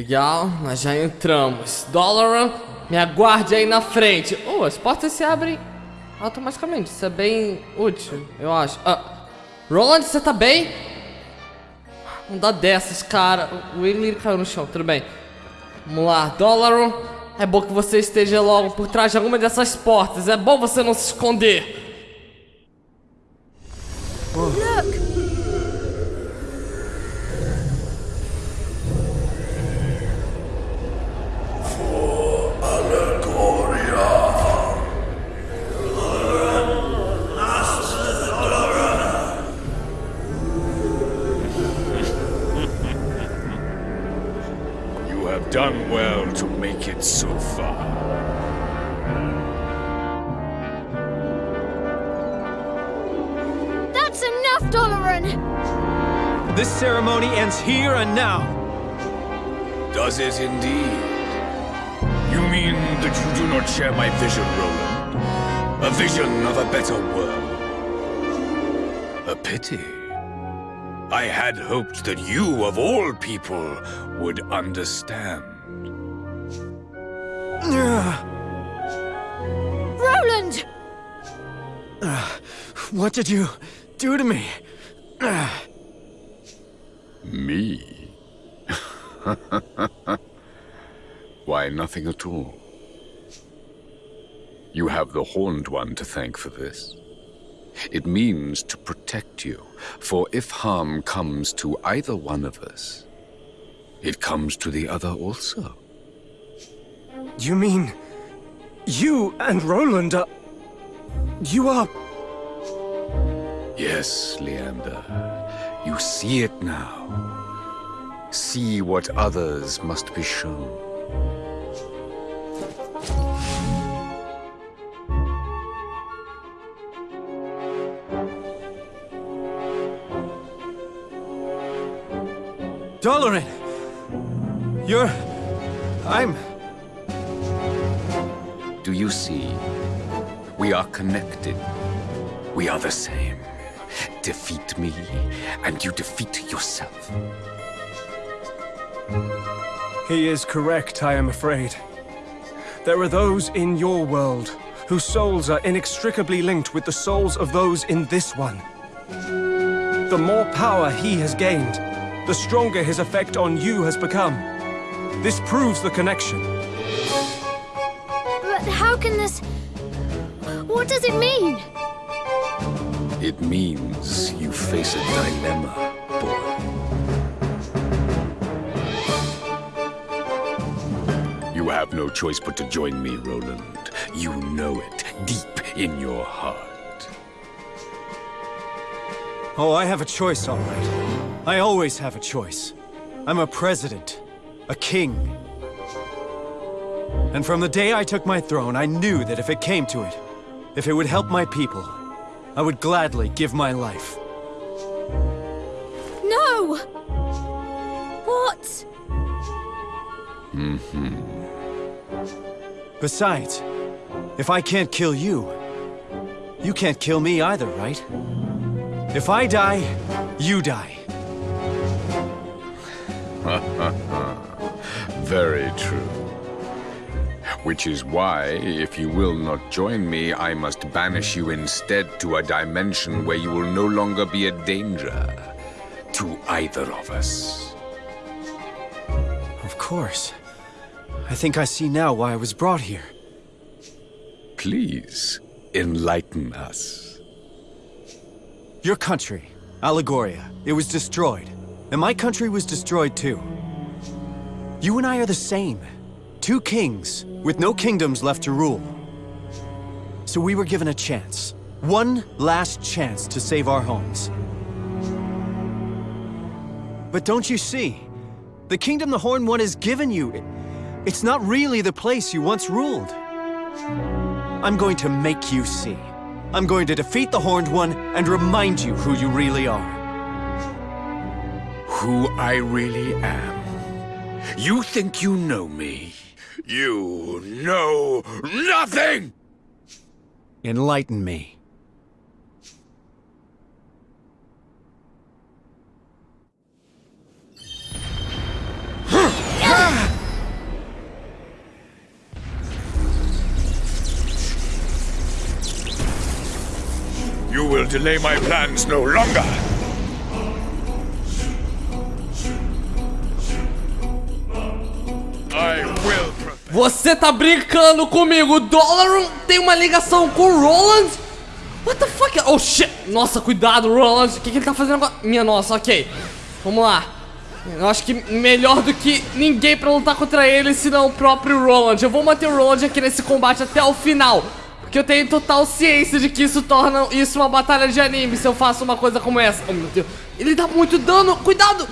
Legal, nós já entramos. Dolaran, me aguarde aí na frente. Oh, as portas se abrem automaticamente. Isso é bem útil, eu acho. Ah, Roland, você tá bem? Não dá dessas, cara. O Willy caiu no chão, tudo bem. Vamos lá, Dolaran. É bom que você esteja logo por trás de alguma dessas portas. É bom você não se esconder. Look! Share my vision, Roland? A vision of a better world? A pity. I had hoped that you, of all people, would understand. Roland! What did you do to me? Me? Why, nothing at all. You have the Horned One to thank for this. It means to protect you, for if harm comes to either one of us, it comes to the other also. You mean you and Roland are. You are. Yes, Leander. You see it now. See what others must be shown. Dolorin! You're. I'm. Do you see? We are connected. We are the same. Defeat me, and you defeat yourself. He is correct, I am afraid. There are those in your world whose souls are inextricably linked with the souls of those in this one. The more power he has gained, the stronger his effect on you has become. This proves the connection. But how can this... What does it mean? It means you face a dilemma, boy. You have no choice but to join me, Roland. You know it, deep in your heart. Oh, I have a choice, all right. I always have a choice. I'm a president, a king. And from the day I took my throne, I knew that if it came to it, if it would help my people, I would gladly give my life. No! What? Hmm. Besides, if I can't kill you, you can't kill me either, right? If I die, you die. Very true. Which is why, if you will not join me, I must banish you instead to a dimension where you will no longer be a danger to either of us. Of course. I think I see now why I was brought here. Please, enlighten us. Your country, Allegoria, it was destroyed. And my country was destroyed too. You and I are the same. Two kings, with no kingdoms left to rule. So we were given a chance. One last chance to save our homes. But don't you see? The kingdom the Horn One has given you, it- it's not really the place you once ruled. I'm going to make you see. I'm going to defeat the Horned One and remind you who you really are. Who I really am. You think you know me? You know nothing! Enlighten me. Delay my plans no longer. Will. Você tá brincando comigo? O Dolaran tem uma ligação com o Roland? What the fuck? Oh shit! Nossa, cuidado, Roland. O que, que ele tá fazendo agora? Minha nossa, ok. Vamos lá. Eu acho que melhor do que ninguém pra lutar contra ele, senão o próprio Roland. Eu vou manter o Roland aqui nesse combate até o final. Porque eu tenho total ciência de que isso torna isso uma batalha de anime se eu faço uma coisa como essa. Oh, meu Deus. Ele dá muito dano. Cuidado!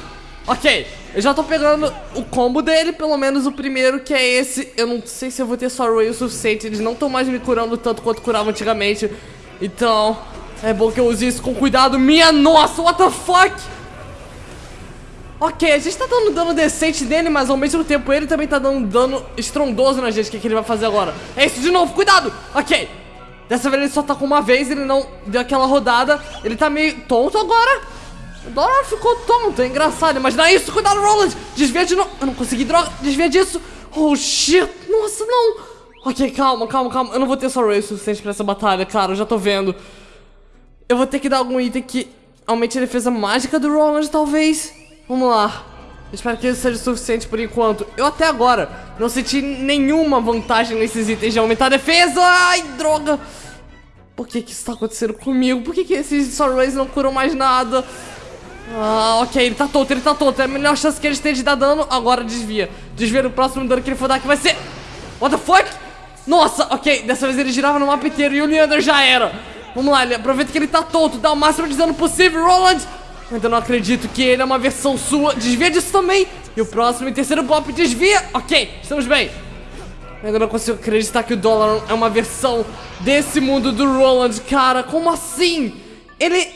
Ok, eu já tô pegando o combo dele, pelo menos o primeiro, que é esse. Eu não sei se eu vou ter só Ray o suficiente. Eles não estão mais me curando tanto quanto curavam antigamente. Então, é bom que eu use isso com cuidado. Minha nossa, what the fuck? Ok, a gente tá dando dano decente nele, mas ao mesmo tempo ele também tá dando dano estrondoso na gente. O que, que ele vai fazer agora? É isso de novo, cuidado! Ok, dessa vez ele só tá com uma vez, ele não deu aquela rodada. Ele tá meio tonto agora. Dora ficou tonto, é engraçado. Imagina isso, cuidado, Roland! Desvia de novo. Eu não consegui, droga, desvia disso. Oh, shit, nossa, não. Ok, calma, calma, calma. Eu não vou ter só Ray o suficiente pra essa batalha, cara, eu já tô vendo. Eu vou ter que dar algum item que aumente a defesa mágica do Roland, talvez. Vamos lá. Espero que isso seja suficiente por enquanto. Eu até agora não senti nenhuma vantagem nesses itens de aumentar a defesa. Ai, droga. Por que que isso tá acontecendo comigo? Por que que esses Sorrays não curam mais nada? Ah, ok, ele tá tonto, ele tá tonto. É a melhor chance que eles têm de dar dano. Agora desvia. Desvia no próximo dano que ele for dar, que vai ser... What the fuck? Nossa, ok. Dessa vez ele girava no mapa inteiro e o Leander já era. Vamos lá, ele aproveita que ele tá tonto. Dá o máximo de dano possível, Roland. Ainda não acredito que ele é uma versão sua. Desvia disso também. E o próximo e terceiro golpe desvia. Ok, estamos bem. Ainda não consigo acreditar que o Dolaran é uma versão desse mundo do Roland. Cara, como assim? Ele...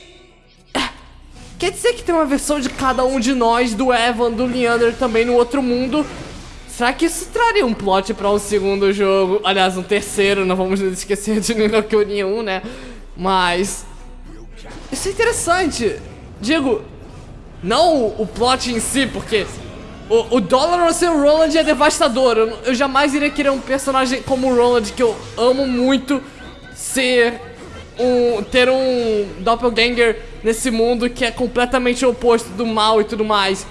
É, Quer dizer que tem uma versão de cada um de nós, do Evan, do Leander também no outro mundo. Será que isso traria um plot pra um segundo jogo? Aliás, um terceiro, não vamos nos esquecer de Ninokuni 1, né? Mas... Isso é interessante. Digo, não o plot em si, porque o, o Dollar ser o Roland é devastador. Eu, eu jamais iria querer um personagem como o Roland, que eu amo muito, ser um. ter um doppelganger nesse mundo que é completamente oposto do mal e tudo mais.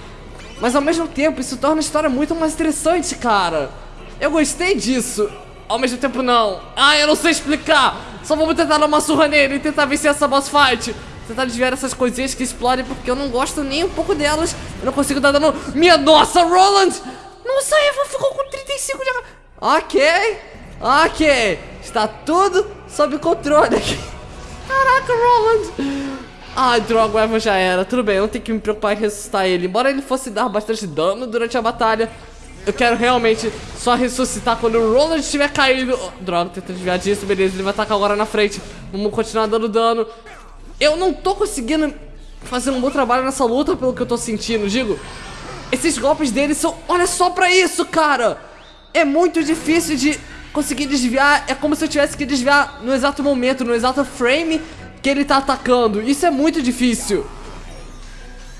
Mas ao mesmo tempo, isso torna a história muito mais interessante, cara. Eu gostei disso. Ao mesmo tempo, não. Ah, eu não sei explicar. Só vamos tentar dar uma surra nele e tentar vencer essa boss fight. Tentar desviar essas coisinhas que explodem porque eu não gosto nem um pouco delas. Eu não consigo dar dano. Minha nossa, Roland! Nossa, a Eva ficou com 35 de... Ok, ok. Está tudo sob controle aqui. Caraca, Roland. Ai, droga, o Evan já era. Tudo bem, eu não tenho que me preocupar em ressuscitar ele. Embora ele fosse dar bastante dano durante a batalha, eu quero realmente só ressuscitar quando o Roland estiver caído. Oh, droga, tenta desviar disso, beleza. Ele vai atacar agora na frente. Vamos continuar dando dano. Eu não tô conseguindo fazer um bom trabalho nessa luta, pelo que eu tô sentindo. Digo, esses golpes dele são... Olha só pra isso, cara! É muito difícil de conseguir desviar. É como se eu tivesse que desviar no exato momento, no exato frame que ele tá atacando. Isso é muito difícil.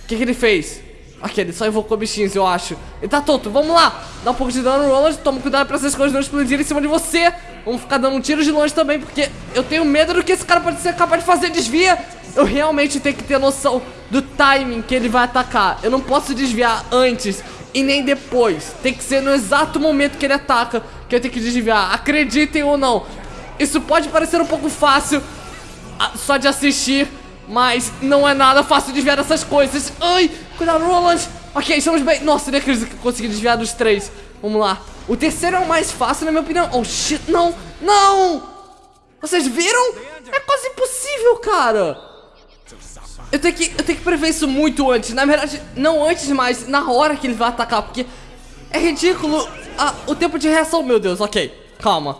O que, que ele fez? Ok, ele só invocou bichinhos, eu acho. Ele tá tonto, vamos lá. Dá um pouco de dano, Roland. Toma cuidado pra essas coisas não explodirem em cima de você. Vamos ficar dando um tiro de longe também, porque eu tenho medo do que esse cara pode ser capaz de fazer. Desvia. Eu realmente tenho que ter noção do timing que ele vai atacar. Eu não posso desviar antes e nem depois. Tem que ser no exato momento que ele ataca que eu tenho que desviar. Acreditem ou não. Isso pode parecer um pouco fácil ah, só de assistir, mas não é nada fácil desviar dessas coisas. Ai, cuidado, Roland. Ok, estamos bem. Nossa, nem acredito que consegui desviar dos três. Vamos lá. O terceiro é o mais fácil, na minha opinião. Oh, shit, não, não. Vocês viram? É quase impossível, cara. Eu tenho, que, eu tenho que prever isso muito antes. Na verdade, não antes, mas na hora que ele vai atacar, porque é ridículo o tempo de reação. Meu Deus, ok, calma.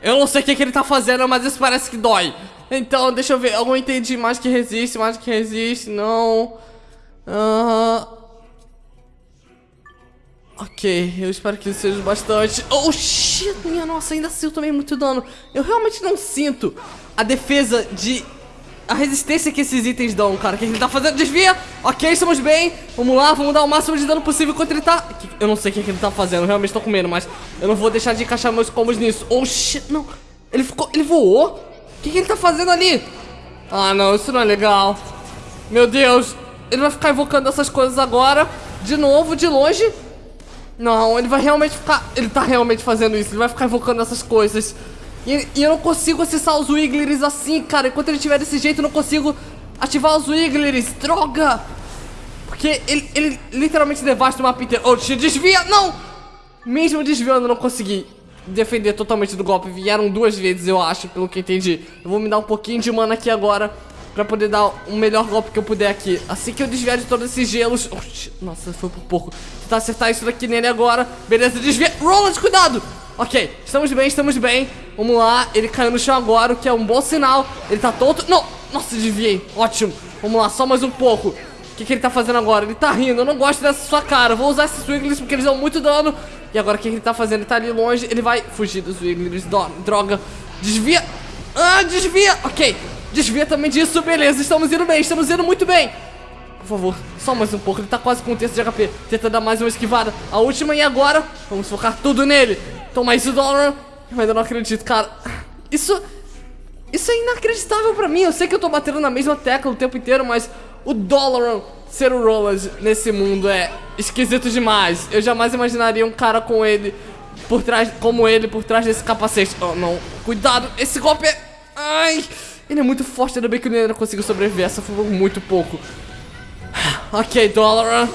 Eu não sei o que, que ele tá fazendo, mas isso parece que dói. Então, deixa eu ver. Eu não entendi mais que resiste, mais que resiste. Não. Aham. Ok, eu espero que isso seja bastante. Oh, shit, minha nossa, ainda assim eu tomei muito dano. Eu realmente não sinto a defesa de... A resistência que esses itens dão, cara. O que ele tá fazendo? Desvia! Ok, estamos bem. Vamos lá, vamos dar o máximo de dano possível enquanto ele tá... Eu não sei o que, que ele tá fazendo, eu realmente tô com medo, mas... Eu não vou deixar de encaixar meus combos nisso. Oh, shit, não. Ele ficou... Ele voou? O que, que ele tá fazendo ali? Ah, não, isso não é legal. Meu Deus, ele vai ficar invocando essas coisas agora, de novo, de longe. Não, ele vai realmente ficar... Ele tá realmente fazendo isso, ele vai ficar invocando essas coisas. E, e eu não consigo acessar os Wigglers assim, cara. Enquanto ele estiver desse jeito, eu não consigo ativar os Wigglers. Droga! Porque ele, ele literalmente devasta o mapa inteiro. Oh, desvia! Não! Mesmo desviando, eu não consegui defender totalmente do golpe. Vieram duas vezes, eu acho, pelo que entendi. Eu vou me dar um pouquinho de mana aqui agora. Pra poder dar o melhor golpe que eu puder aqui. Assim que eu desviar de todos esses gelos. nossa, foi por pouco. Tentar acertar isso daqui nele agora. Beleza, desvia. Roland, cuidado! Ok, estamos bem, estamos bem. Vamos lá, ele caiu no chão agora, o que é um bom sinal. Ele tá tonto. Não! Nossa, desviei. Ótimo. Vamos lá, só mais um pouco. O que, que ele tá fazendo agora? Ele tá rindo. Eu não gosto dessa sua cara. Vou usar esses Wigglers porque eles dão muito dano. E agora o que, que ele tá fazendo? Ele tá ali longe. Ele vai fugir dos Wigglers. Droga. Desvia. Ah, desvia. Ok. Desvia também disso. Beleza. Estamos indo bem. Estamos indo muito bem. Por favor, só mais um pouco. Ele tá quase com um terço de HP. Tenta dar mais uma esquivada. A última e agora. Vamos focar tudo nele. Toma isso, Doloran. Eu ainda não acredito, cara. Isso... Isso é inacreditável pra mim. Eu sei que eu tô batendo na mesma tecla o tempo inteiro, mas o Doloran ser o Roland nesse mundo é esquisito demais. Eu jamais imaginaria um cara com ele por trás, como ele por trás desse capacete. Oh, não. Cuidado. Esse golpe é... Ai... Ele é muito forte, ainda bem que o Nena conseguiu sobreviver. Essa foi muito pouco. Ok, Doloran.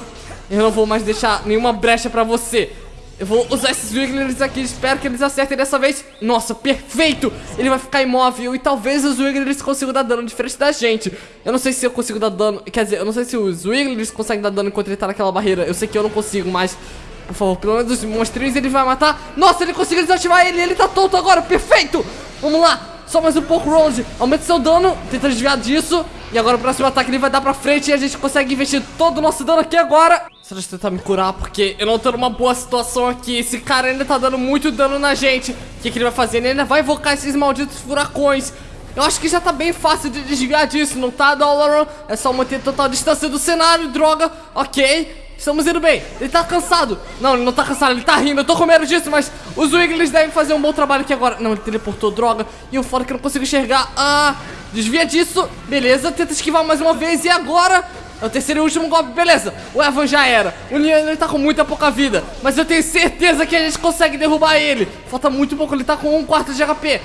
Eu não vou mais deixar nenhuma brecha pra você. Eu vou usar esses Wigglers aqui, espero que eles acertem dessa vez Nossa, perfeito! Ele vai ficar imóvel e talvez os Wigglers consigam dar dano diferente da gente Eu não sei se eu consigo dar dano, quer dizer, eu não sei se os Wigglers conseguem dar dano enquanto ele tá naquela barreira Eu sei que eu não consigo, mas, por favor, pelo menos os monstrinhos ele vai matar Nossa, ele conseguiu desativar ele, ele tá tonto agora, perfeito! Vamos lá, só mais um pouco, Ronde. Aumenta seu dano. Tenta desviar disso. E agora o próximo ataque ele vai dar pra frente e a gente consegue investir todo o nosso dano aqui agora. Só deixa tentar me curar, porque eu não tô numa boa situação aqui. Esse cara ainda tá dando muito dano na gente. O que, que ele vai fazer? Ele ainda vai invocar esses malditos furacões. Eu acho que já tá bem fácil de desviar disso, não tá, Dolaran? É só manter total distância do cenário, droga. Ok. Estamos indo bem. Ele tá cansado. Não, ele não tá cansado, ele tá rindo. Eu tô com medo disso, mas os Wiggles devem fazer um bom trabalho aqui agora. Não, ele teleportou droga. E o foda que eu não consigo enxergar. Ah, desvia disso. Beleza, tenta esquivar mais uma vez. E agora? É o terceiro e último golpe, beleza. O Evan já era. O Nian ele tá com muita pouca vida. Mas eu tenho certeza que a gente consegue derrubar ele. Falta muito pouco, ele tá com um quarto de HP.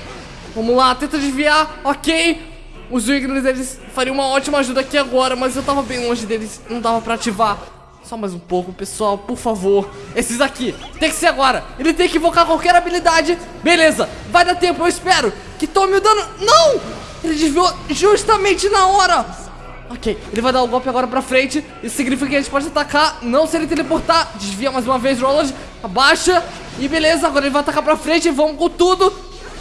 Vamos lá, tenta desviar. Ok. Os Wiggles, eles fariam uma ótima ajuda aqui agora, mas eu tava bem longe deles. Não dava pra ativar. Só mais um pouco, pessoal, por favor. Esses aqui, tem que ser agora. Ele tem que invocar qualquer habilidade. Beleza, vai dar tempo, eu espero Que tome o dano, não! Ele desviou justamente na hora. Ok, ele vai dar o um golpe agora pra frente. Isso significa que a gente pode atacar Não se ele teleportar, desvia mais uma vez, Roland. Abaixa, e beleza Agora ele vai atacar pra frente, vamos com tudo.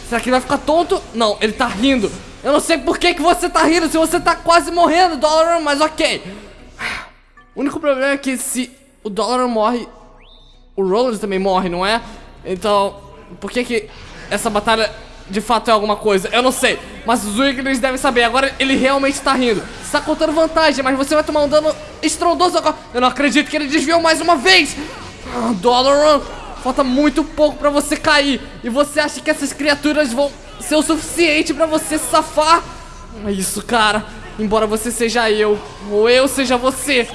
Será que ele vai ficar tonto? Não, ele tá rindo. Eu não sei por que, que você tá rindo Se você tá quase morrendo, Dollar, mas ok o único problema é que se o dólar morre, o Roland também morre, não é? Então, por que que essa batalha de fato é alguma coisa? Eu não sei, mas os Wigglers devem saber. Agora ele realmente tá rindo. Você tá contando vantagem, mas você vai tomar um dano estrondoso agora. Eu não acredito que ele desviou mais uma vez. Ah, Dolaran, falta muito pouco pra você cair. E você acha que essas criaturas vão ser o suficiente pra você safar? É isso, cara. Embora você seja eu, ou eu seja você,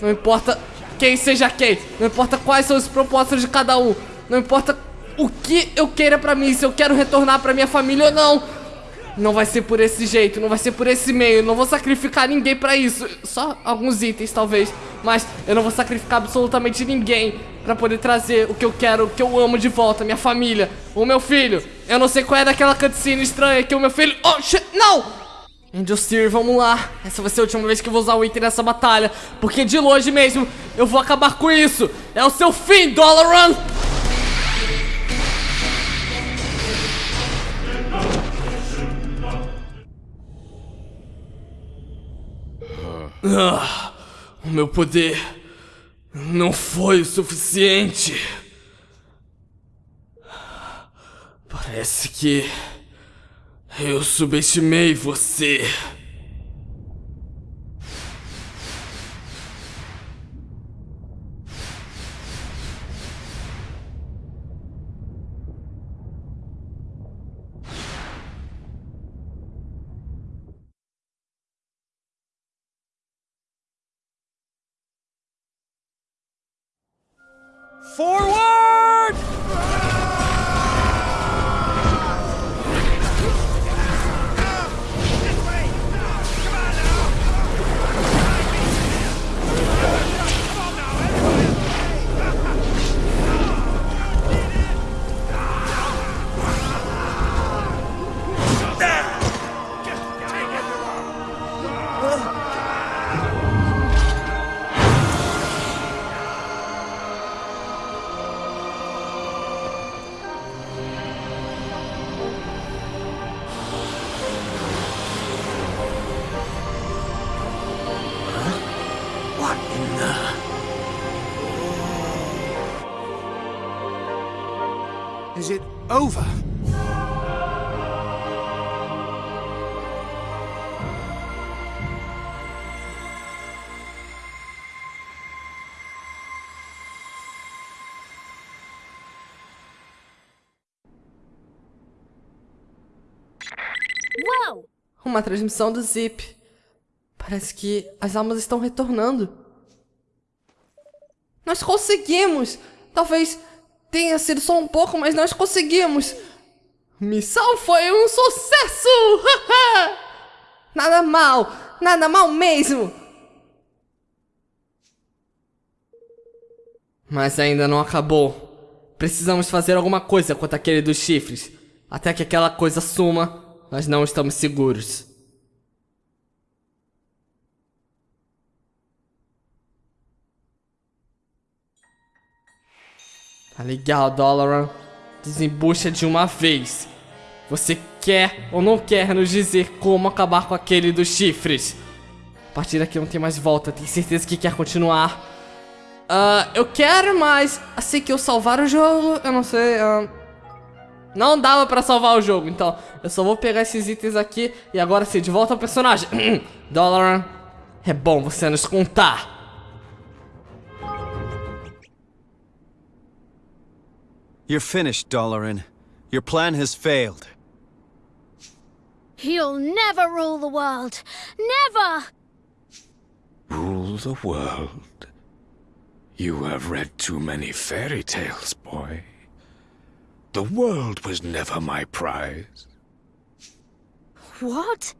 não importa quem seja quem. Não importa quais são os propósitos de cada um. Não importa o que eu queira pra mim. Se eu quero retornar pra minha família ou não. Não vai ser por esse jeito, não vai ser por esse meio. Não vou sacrificar ninguém pra isso. Só alguns itens, talvez. Mas eu não vou sacrificar absolutamente ninguém pra poder trazer o que eu quero, o que eu amo de volta. Minha família, o meu filho. Eu não sei qual é daquela cutscene estranha que o meu filho... Oh, shit, não! Angel vamos lá. Essa vai ser a última vez que eu vou usar o item nessa batalha. Porque de longe mesmo, eu vou acabar com isso. É o seu fim, Dolaran! Ah, o meu poder não foi o suficiente. Parece que... Eu subestimei você. Uma transmissão do Zip. Parece que as almas estão retornando. Nós conseguimos! Talvez tenha sido só um pouco, mas nós conseguimos! Missão foi um sucesso! nada mal! Nada mal mesmo! Mas ainda não acabou. Precisamos fazer alguma coisa contra aquele dos chifres. Até que aquela coisa suma, nós não estamos seguros. Tá legal, Dolaran. Desembucha de uma vez. Você quer ou não quer nos dizer como acabar com aquele dos chifres? A partir daqui não tem mais volta. Tem certeza que quer continuar? Ah, eu quero, mas assim que eu salvar o jogo, eu não sei. ah, não dava pra salvar o jogo, então eu só vou pegar esses itens aqui e agora sim, de volta ao personagem. Dolaran, é bom você nos contar. You're finished, Dolarin. Your plan has failed. You'll never rule the world. Never! Rule the world? You have read too many fairy tales, boy. The world was never my prize. What?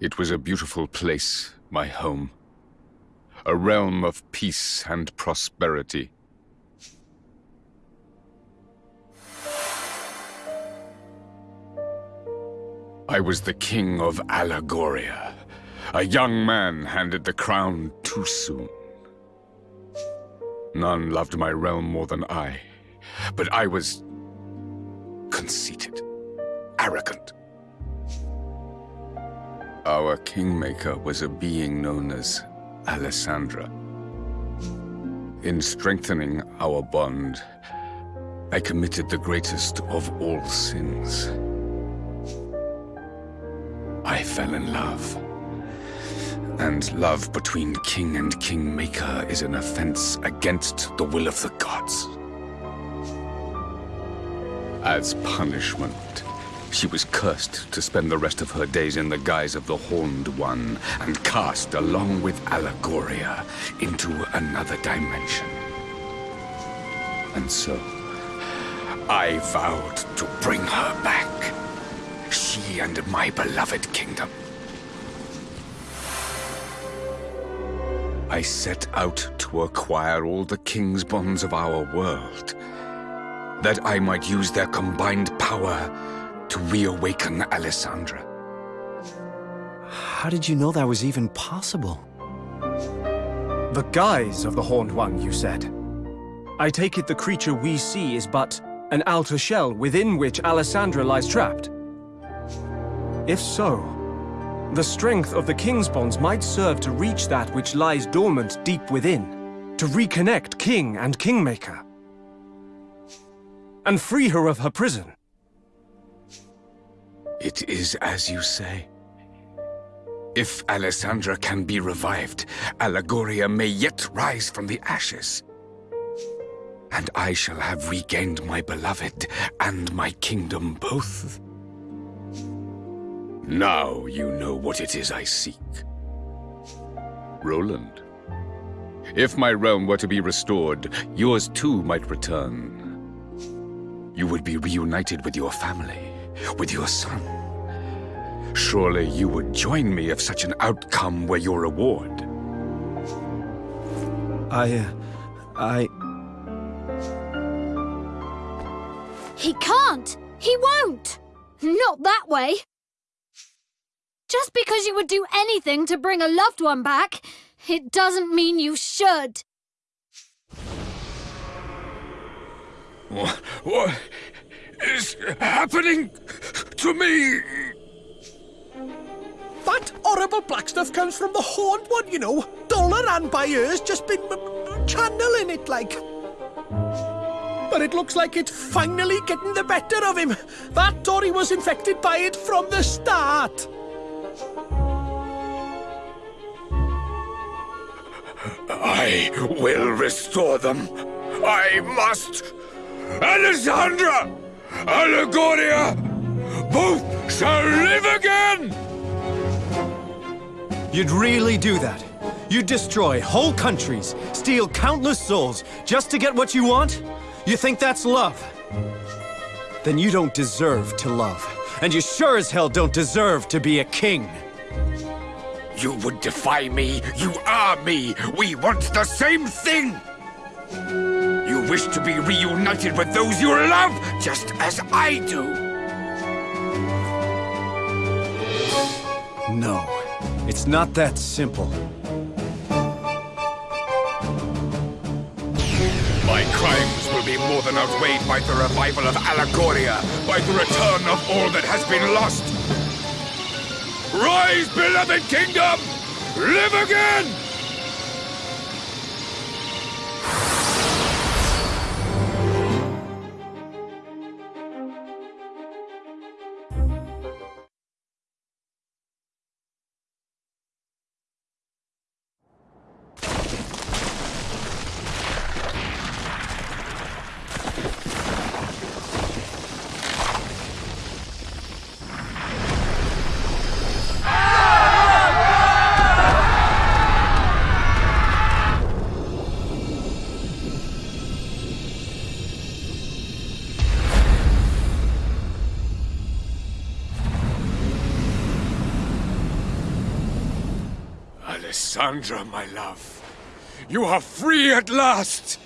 It was a beautiful place, my home. A realm of peace and prosperity. I was the king of Allegoria. A young man handed the crown too soon. None loved my realm more than I, but I was conceited, arrogant. Our kingmaker was a being known as Alessandra. In strengthening our bond, I committed the greatest of all sins. I fell in love. And love between king and kingmaker is an offense against the will of the gods. As punishment, she was cursed to spend the rest of her days in the guise of the Horned One and cast along with Allegoria into another dimension. And so, I vowed to bring her back. She and my beloved kingdom. I set out to acquire all the king's bonds of our world, that I might use their combined power to reawaken Alessandra. How did you know that was even possible? The guise of the Horned One, you said. I take it the creature we see is but an outer shell within which Alessandra lies trapped. If so, the strength of the King's bonds might serve to reach that which lies dormant deep within, to reconnect King and Kingmaker, and free her of her prison. It is as you say. If Alessandra can be revived, Allegoria may yet rise from the ashes. And I shall have regained my beloved and my kingdom both. Now you know what it is I seek. Roland, If my realm were to be restored, yours too might return. You would be reunited with your family, with your son. Surely you would join me if such an outcome were your reward. I, uh, I... He can't. He won't. Not that way. Just because you would do anything to bring a loved one back, it doesn't mean you should. What, what is happening to me? That horrible black stuff comes from the horned one, you know. Dollar and by ears just been channeling it like. But it looks like it's finally getting the better of him. That Tory was infected by it from the start. I will restore them. I must. Alessandra! Allegoria! Both shall live again! You'd really do that? You'd destroy whole countries, steal countless souls, just to get what you want? You think that's love? Then you don't deserve to love. And you sure as hell don't deserve to be a king. You would defy me. You are me. We want the same thing. You wish to be reunited with those you love, just as I do. No, it's not that simple. My crimes will be more than outweighed by the revival of Allegoria, by the return of all that has been lost. Rise, beloved kingdom! Live again! Alessandra, my love. You are free at last!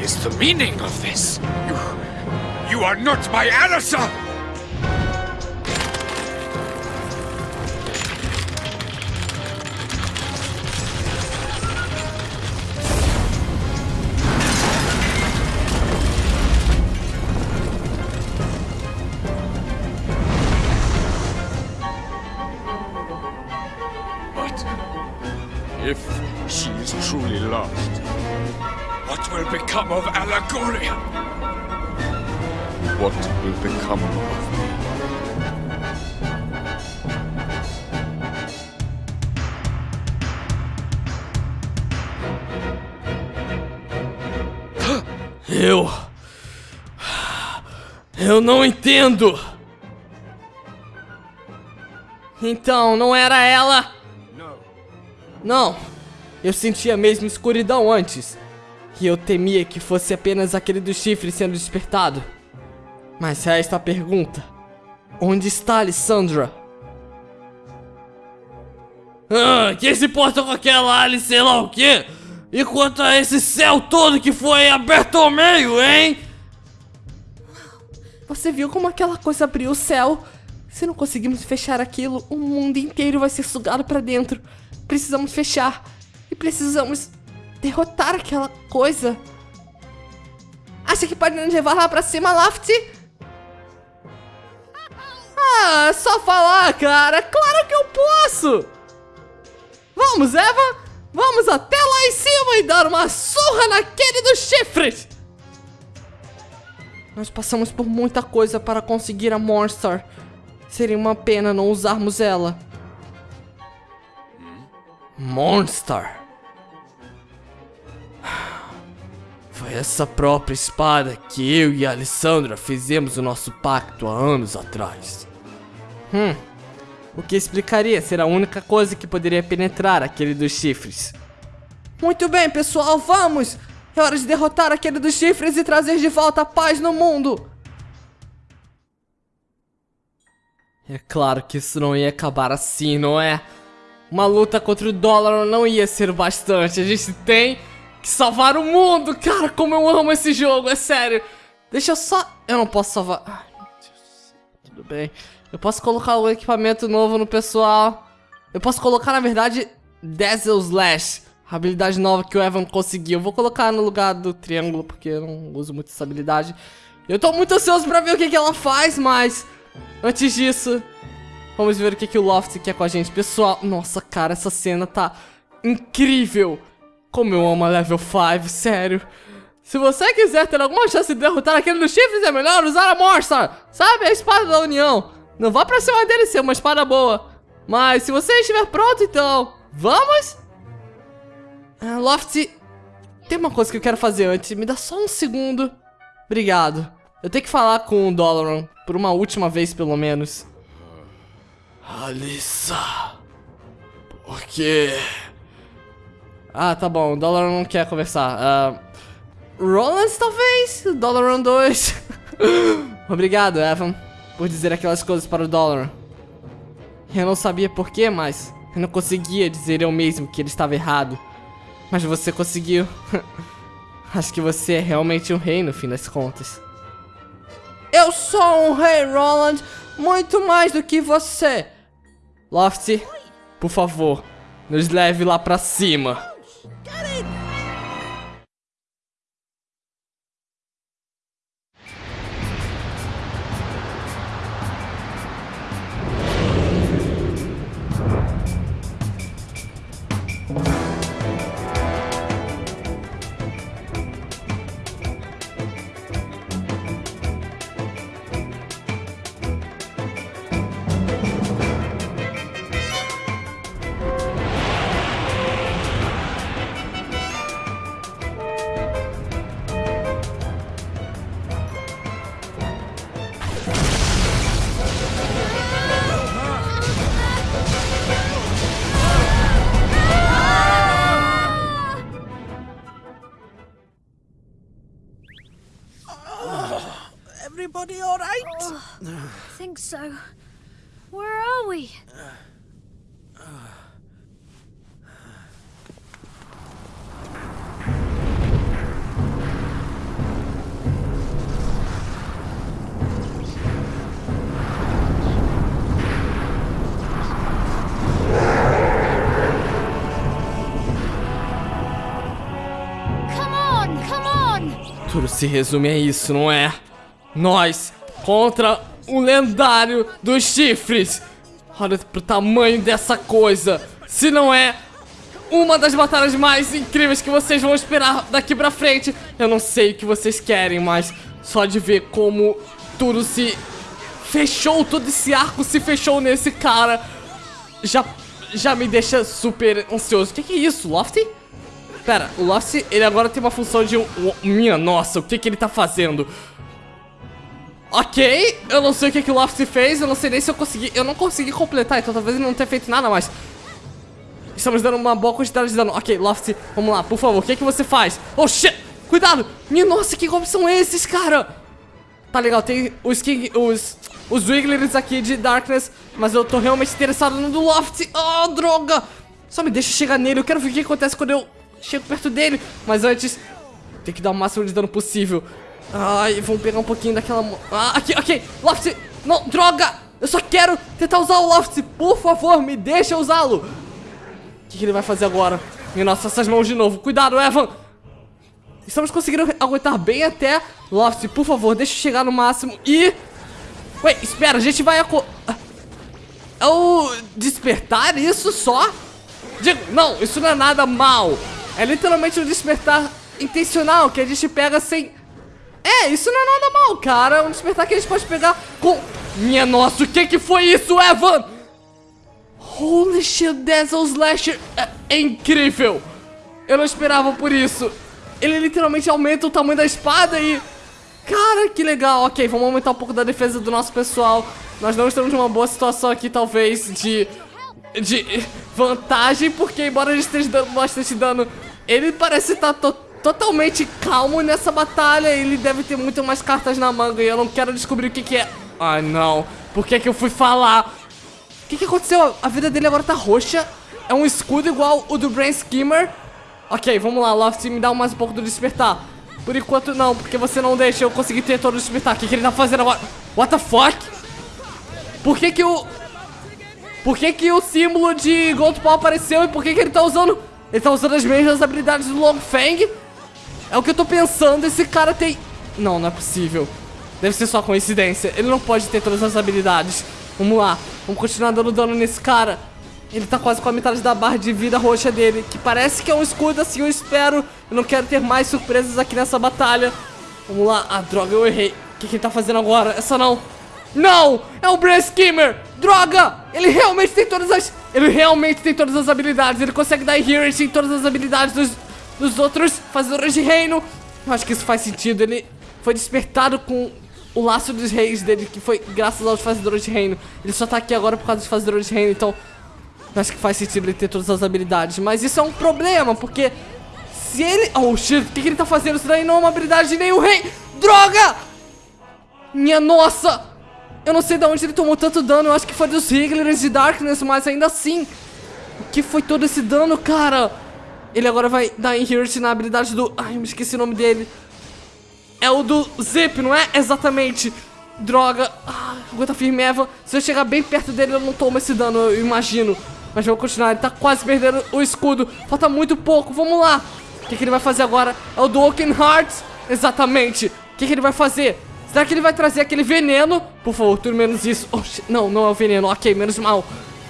Is the meaning of this? You. You are not my Alissa! Eu não entendo. Então, não era ela? Não. Eu sentia mesmo escuridão antes. E eu temia que fosse apenas aquele do chifre sendo despertado. Mas resta a pergunta: Onde está Alessandra? Ah, quem se importa com aquela Alice sei lá o quê? E quanto a esse céu todo que foi aberto ao meio, hein? Você viu como aquela coisa abriu o céu? Se não conseguirmos fechar aquilo, o mundo inteiro vai ser sugado pra dentro. Precisamos fechar. E precisamos derrotar aquela coisa. Acha que pode nos levar lá pra cima, Laft? Ah, só falar, cara. Claro que eu posso. Vamos, Eva. Vamos até lá em cima e dar uma surra naquele dos chifres. Nós passamos por muita coisa para conseguir a Monster. Seria uma pena não usarmos ela. Monster. Foi essa própria espada que eu e a Alessandra fizemos o nosso pacto há anos atrás. Hum, o que explicaria ser a única coisa que poderia penetrar aquele dos chifres. Muito bem, pessoal, vamos! É hora de derrotar aquele dos chifres e trazer de volta a paz no mundo! É claro que isso não ia acabar assim, não é? Uma luta contra o dólar não ia ser bastante. A gente tem que salvar o mundo. Cara, como eu amo esse jogo, é sério. Deixa eu só... Eu não posso salvar... Ai, meu Deus. Tudo bem. Eu posso colocar o equipamento novo no pessoal. Eu posso colocar, na verdade, Dazzle Slash. Habilidade nova que o Evan conseguiu. Eu vou colocar no lugar do triângulo, porque eu não uso muito essa habilidade. Eu tô muito ansioso pra ver o que, que ela faz, mas... Antes disso, vamos ver o que, que o Loft quer com a gente. Pessoal, nossa, cara, essa cena tá incrível. Como eu amo a level 5, sério. Se você quiser ter alguma chance de derrotar aquele dos chifres, é melhor usar a Morstar. Sabe, a espada da união. Não vá pra cima dele ser uma espada boa. Mas se você estiver pronto, então... Vamos? Ah, Loft, tem uma coisa que eu quero fazer antes. Me dá só um segundo. Obrigado. Eu tenho que falar com o Dolaran, por uma última vez pelo menos. Alissa. Por quê? Ah, tá bom. O Dolaran não quer conversar. Uh, Roland, talvez? Dolaran 2. Obrigado, Evan, por dizer aquelas coisas para o Dolaran. Eu não sabia porquê, mas eu não conseguia dizer eu mesmo que ele estava errado. Mas você conseguiu. Acho que você é realmente um rei no fim das contas. Eu sou um rei, Roland, muito mais do que você. Lofty, por favor, nos leve lá pra cima. Everybody so. Where are we? Tudo se resume a isso, não é? Nós contra o lendário dos chifres. Olha pro tamanho dessa coisa. Se não é uma das batalhas mais incríveis que vocês vão esperar daqui pra frente. Eu não sei o que vocês querem, mas só de ver como tudo se fechou, todo esse arco se fechou nesse cara, já, já me deixa super ansioso. O que, que é isso, Lofty? Pera, o Lofty, ele agora tem uma função de... um- um- minha nossa, o que, que ele tá fazendo? Ok, eu não sei o que, que o Lofty fez, eu não sei nem se eu consegui... Eu não consegui completar, então talvez ele não tenha feito nada, mas... Estamos dando uma boa quantidade de dano. Ok, Lofty, vamos lá, por favor, o que, que você faz? Oh, shit! Cuidado! Minha nossa, que golpes são esses, cara? Tá legal, tem os King... Os... Os Wigglers aqui de Darkness, mas eu tô realmente interessado no do Loft. Oh, droga! Só me deixa chegar nele, eu quero ver o que acontece quando eu chego perto dele. Mas antes, tem que dar o máximo de dano possível. Ai, vamos pegar um pouquinho daquela... Ah, aqui, ok. Loft, não, droga! Eu só quero tentar usar o Loft. Por favor, me deixa usá-lo. O que, que ele vai fazer agora? Minha nossa, essas mãos de novo. Cuidado, Evan. Estamos conseguindo aguentar bem até. Loft, por favor, deixa eu chegar no máximo. E... Ué, espera, a gente vai... aco- É o... Despertar isso só? Digo, não, isso não é nada mal. É literalmente um despertar intencional que a gente pega sem É, isso não é nada mal, cara. Um despertar que a gente pode pegar com... Minha nossa, o que que foi isso, Evan? Holy shit, Dazzle Slasher é, é incrível. Eu não esperava por isso. Ele literalmente aumenta o tamanho da espada e... Cara, que legal. Ok, vamos aumentar um pouco da defesa do nosso pessoal. Nós não estamos numa boa situação aqui, talvez, de... De vantagem, porque embora gente esteja dando bastante dano, ele parece estar to totalmente calmo nessa batalha. Ele deve ter muito mais cartas na manga e eu não quero descobrir o que que é. Ai, não. Por que que eu fui falar? O que que aconteceu? A vida dele agora tá roxa. É um escudo igual o do Brain Skimmer. Ok, vamos lá, Loft, me dá mais um pouco do despertar. Por enquanto não, porque você não deixa eu conseguir ter todo o despertar. O que, que ele tá fazendo agora? What the fuck? Por que que o... Por que que o símbolo de Gold Paw apareceu e por que que ele tá usando... Ele tá usando as mesmas habilidades do Long Fang? É o que eu tô pensando, esse cara tem... Não, não é possível. Deve ser só coincidência. Ele não pode ter todas as habilidades. Vamos lá, vamos continuar dando dano nesse cara. Ele tá quase com a metade da barra de vida roxa dele, que parece que é um escudo, assim eu espero. Eu não quero ter mais surpresas aqui nessa batalha. Vamos lá. Ah, droga, eu errei. O que, que ele tá fazendo agora? Essa não. Não! É o Brain Skimmer! Droga! Ele realmente tem todas as... Ele realmente tem todas as habilidades. Ele consegue dar Hearing em todas as habilidades dos, dos outros fazedores de reino. Eu acho que isso faz sentido. Ele foi despertado com o laço dos reis dele, que foi graças aos fazedores de reino. Ele só tá aqui agora por causa dos fazedores de reino, então... Acho que faz sentido ele ter todas as habilidades. Mas isso é um problema, porque... Se ele... Oh, shit, o que, que ele tá fazendo? Isso daí não é uma habilidade de nenhum rei! Droga! Minha nossa! Eu não sei de onde ele tomou tanto dano. Eu acho que foi dos Wrigglers de Darkness, mas ainda assim... O que foi todo esse dano, cara? Ele agora vai dar Inherit na habilidade do... Ai, eu me esqueci o nome dele. É o do Zip, não é? Exatamente. Droga. Ah, aguenta firme, Eva. Se eu chegar bem perto dele, eu não tomo esse dano, eu imagino. Mas vamos continuar. Ele tá quase perdendo o escudo. Falta muito pouco. Vamos lá. O que, que ele vai fazer agora? É o do Oaken Hearts. Exatamente. O que, que ele vai fazer? Será que ele vai trazer aquele veneno? Por favor, tudo menos isso. Não, não é o veneno. Ok, menos mal.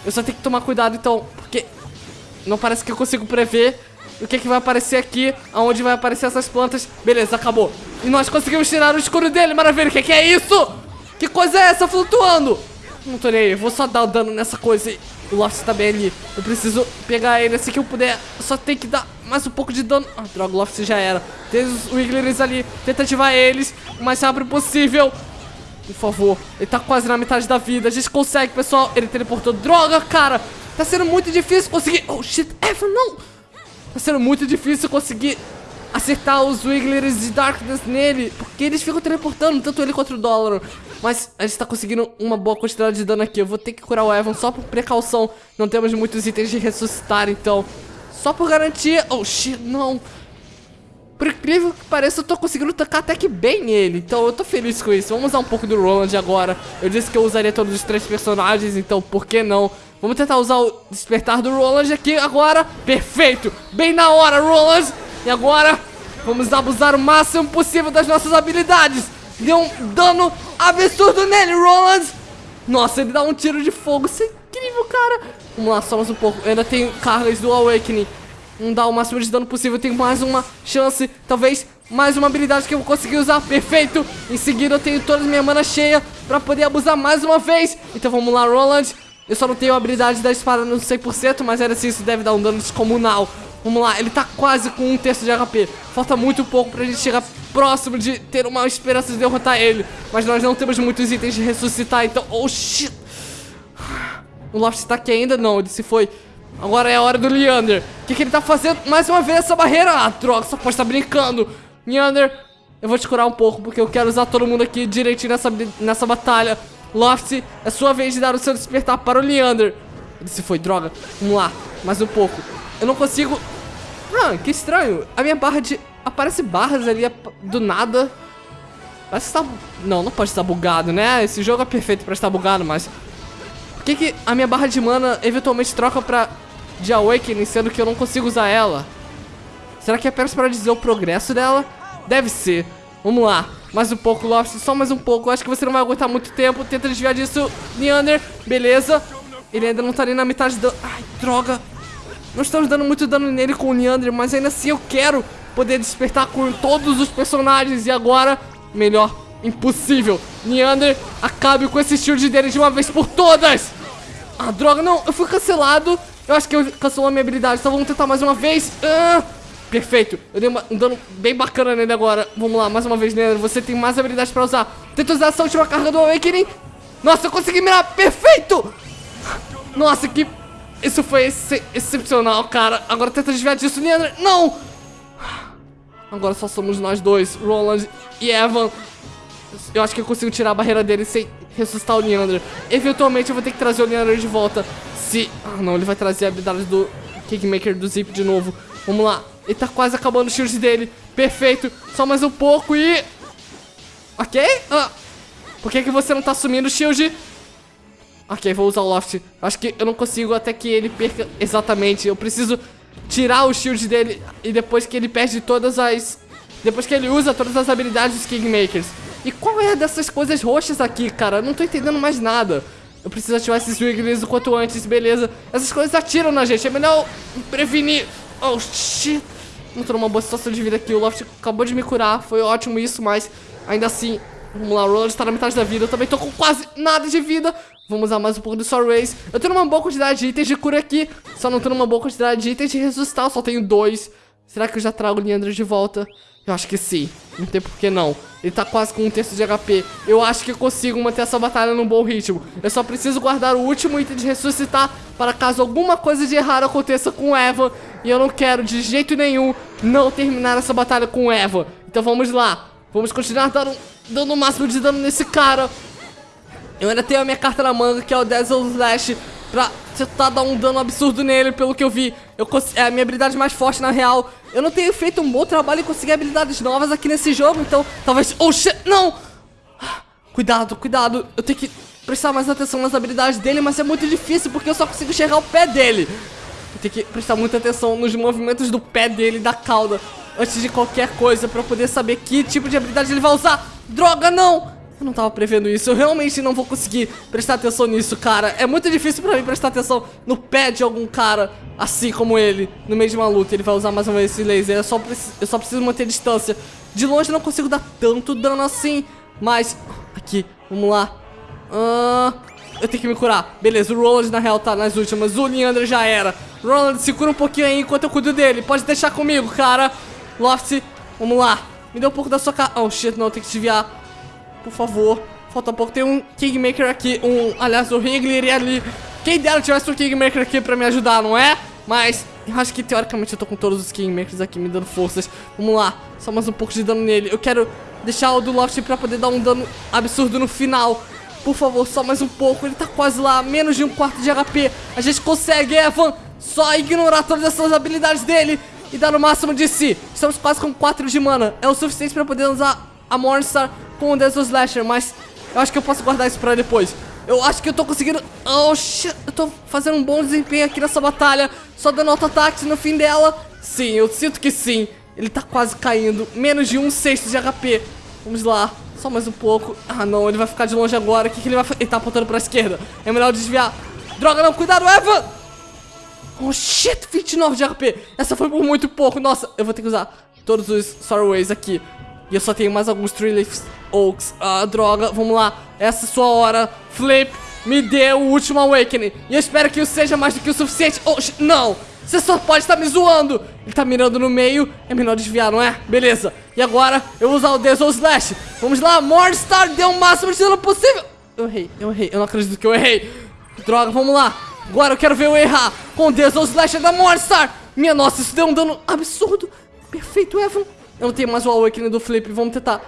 Eu só tenho que tomar cuidado, então. Porque não parece que eu consigo prever o que, que vai aparecer aqui. Aonde vai aparecer essas plantas. Beleza, acabou. E nós conseguimos tirar o escuro dele. Maravilha. O que, que é isso? Que coisa é essa flutuando? Não tô nem aí. Vou só dar o dano nessa coisa. O Lost tá bem ali. Eu preciso pegar ele assim que eu puder. Só tem que dar mais um pouco de dano. Ah, droga, o Loft já era. Tem os Wigglers ali. Tenta ativar eles o mais rápido possível. Por favor. Ele tá quase na metade da vida. A gente consegue, pessoal. Ele teleportou. Droga, cara. Tá sendo muito difícil conseguir... Oh, shit. Evan, não. Tá sendo muito difícil conseguir acertar os Wigglers de Darkness nele. Porque eles ficam teleportando, tanto ele quanto o Dólar. Mas a gente tá conseguindo uma boa quantidade de dano aqui. Eu vou ter que curar o Evan só por precaução. Não temos muitos itens de ressuscitar, então... Só por garantia... Oh, shit, não. Por incrível que pareça, eu tô conseguindo tocar até que bem nele. Então eu tô feliz com isso. Vamos usar um pouco do Roland agora. Eu disse que eu usaria todos os três personagens, então por que não? Vamos tentar usar o despertar do Roland aqui agora. Perfeito! Bem na hora, Roland! E agora, vamos abusar o máximo possível das nossas habilidades. Deu um dano absurdo nele, Roland! Nossa, ele dá um tiro de fogo. Isso é incrível, cara. Vamos lá, mais um pouco. Eu ainda tenho cargas do Awakening. Vamos dar o máximo de dano possível. Eu tenho mais uma chance. Talvez mais uma habilidade que eu vou conseguir usar. Perfeito. Em seguida eu tenho toda a minha mana cheia pra poder abusar mais uma vez. Então vamos lá, Roland. Eu só não tenho a habilidade da espada no 100%, mas era assim, isso deve dar um dano descomunal. Vamos lá, ele tá quase com um terço de HP. Falta muito pouco pra gente chegar próximo de ter uma esperança de derrotar ele. Mas nós não temos muitos itens de ressuscitar, então... Oh, shit! O Loft tá aqui ainda? Não, ele se foi. Agora é a hora do Leander. O que, que ele tá fazendo? Mais uma vez essa barreira. Ah, droga, só pode estar brincando. Leander, eu vou te curar um pouco, porque eu quero usar todo mundo aqui direitinho nessa, nessa batalha. Loft, é sua vez de dar o seu despertar para o Leander. Ele se foi, droga. Vamos lá, mais um pouco. Eu não consigo... Ah, que estranho. A minha barra de... Aparece barras ali do nada. Parece que tá... Não, não pode estar bugado, né? Esse jogo é perfeito pra estar bugado, mas... Por que, que a minha barra de mana eventualmente troca pra de Awakening, sendo que eu não consigo usar ela? Será que é apenas para dizer o progresso dela? Deve ser. Vamos lá. Mais um pouco, Loft. Só mais um pouco. Acho que você não vai aguentar muito tempo. Tenta desviar disso. Neander. Beleza. Ele ainda não tá nem na metade do... Ai, droga. Não estamos dando muito dano nele com o Neander, mas ainda assim eu quero poder despertar com todos os personagens. E agora Melhor impossível. Neander, acabe com esse shield dele de uma vez por todas. Ah, droga, não, eu fui cancelado. Eu acho que eu cancelou a minha habilidade, então vamos tentar mais uma vez. Ah, perfeito, eu dei uma, um dano bem bacana nele agora. Vamos lá, mais uma vez, Neander, você tem mais habilidades pra usar. Tenta usar essa última carga do Awakening. Nossa, eu consegui mirar, perfeito. Nossa, que... Isso foi ex excepcional, cara. Agora tenta desviar disso, Neander. Não! Agora só somos nós dois, Roland e Evan. Eu acho que eu consigo tirar a barreira dele sem ressuscitar o Neander. Eventualmente eu vou ter que trazer o Neander de volta. Se... Ah, não, ele vai trazer a habilidade do Kingmaker do Zip de novo. Vamos lá. Ele tá quase acabando o shield dele. Perfeito. Só mais um pouco e... Ok? Ah. Por que, que você não tá assumindo o shield? Ok, vou usar o Loft. Acho que eu não consigo até que ele perca exatamente. Eu preciso tirar o shield dele e depois que ele perde todas as... Depois que ele usa todas as habilidades dos Kingmakers. E qual é dessas coisas roxas aqui, cara? Eu não tô entendendo mais nada. Eu preciso ativar esses Wigglies o quanto antes, beleza. Essas coisas atiram na gente, é melhor prevenir. Oh, shit. Não tô numa boa situação de vida aqui. O Loft acabou de me curar, foi ótimo isso, mas ainda assim... Vamos lá, o Roland tá na metade da vida. Eu também tô com quase nada de vida. Vamos usar mais um pouco do Soul Race. Eu tenho uma boa quantidade de itens de cura aqui. Só não tenho uma boa quantidade de itens de ressuscitar. Eu só tenho dois. Será que eu já trago o Leandro de volta? Eu acho que sim. Não tem por que não. Ele tá quase com um terço de HP. Eu acho que consigo manter essa batalha num bom ritmo. Eu só preciso guardar o último item de ressuscitar para caso alguma coisa de errado aconteça com o Evan. E eu não quero de jeito nenhum não terminar essa batalha com o Evan. Então vamos lá. Vamos continuar dando, dando o máximo de dano nesse cara. Eu ainda tenho a minha carta na manga, que é o Dazzle Slash, pra tentar dar um dano absurdo nele, pelo que eu vi. Eu é a minha habilidade mais forte, na real. Eu não tenho feito um bom trabalho em conseguir habilidades novas aqui nesse jogo, então talvez... Oh, shit, não! Cuidado, cuidado. Eu tenho que prestar mais atenção nas habilidades dele, mas é muito difícil, porque eu só consigo enxergar o pé dele. Eu tenho que prestar muita atenção nos movimentos do pé dele da cauda antes de qualquer coisa pra poder saber que tipo de habilidade ele vai usar. Droga, não! Eu não tava prevendo isso, eu realmente não vou conseguir prestar atenção nisso, cara. É muito difícil pra mim prestar atenção no pé de algum cara assim como ele, no meio de uma luta. Ele vai usar mais uma vez esse laser, eu só, eu só preciso manter distância. De longe eu não consigo dar tanto dano assim, mas... Aqui, vamos lá. Eu tenho que me curar. Beleza, o Roland na real tá nas últimas, o Leandro já era. Roland, se cura um pouquinho aí enquanto eu cuido dele. Pode deixar comigo, cara. Loft, vamos lá. Me dê um pouco da sua cara. Oh, shit, não, tem que desviar. Por favor. Falta pouco. Tem um Kingmaker aqui. Um, aliás, o Wrigley ali. Quem dera tivesse um Kingmaker aqui pra me ajudar, não é? Mas acho que teoricamente eu tô com todos os Kingmakers aqui me dando forças. Vamos lá. Só mais um pouco de dano nele. Eu quero deixar o do Loft pra poder dar um dano absurdo no final. Por favor, só mais um pouco. Ele tá quase lá. Menos de um quarto de HP. A gente consegue, Evan. Só ignorar todas essas habilidades dele e dar no máximo de si. Estamos quase com 4 de mana. É o suficiente pra poder usar a Morningstar com o Desert Slasher, mas eu acho que eu posso guardar isso pra depois. Eu acho que eu tô conseguindo... Oh, shit. Eu tô fazendo um bom desempenho aqui nessa batalha. Só dando auto-ataque no fim dela. Sim, eu sinto que sim. Ele tá quase caindo. Menos de um sexto de HP. Vamos lá. Só mais um pouco. Ah, não. Ele vai ficar de longe agora. O que, que ele vai fazer? Ele tá apontando pra esquerda. É melhor desviar. Droga, não. Cuidado, Eva! Oh, shit. 29 de HP. Essa foi por muito pouco. Nossa, eu vou ter que usar todos os Sorroways aqui. E eu só tenho mais alguns Leaf Oaks. Ah, droga. Vamos lá. Essa é a sua hora. Flip, me dê o último Awakening. E eu espero que isso seja mais do que o suficiente. Oh, não. Você só pode estar me zoando. Ele tá mirando no meio. É melhor desviar, não é? Beleza. E agora eu vou usar o Desol Slash. Vamos lá. Morningstar deu o máximo de dano possível. Eu errei. Eu errei. Eu não acredito que eu errei. Droga, vamos lá. Agora eu quero ver eu errar com o Desol Slash da Morningstar. Minha nossa, isso deu um dano absurdo. Perfeito, Evan. Eu não tenho mais o Awakening do Flip. Vamos tentar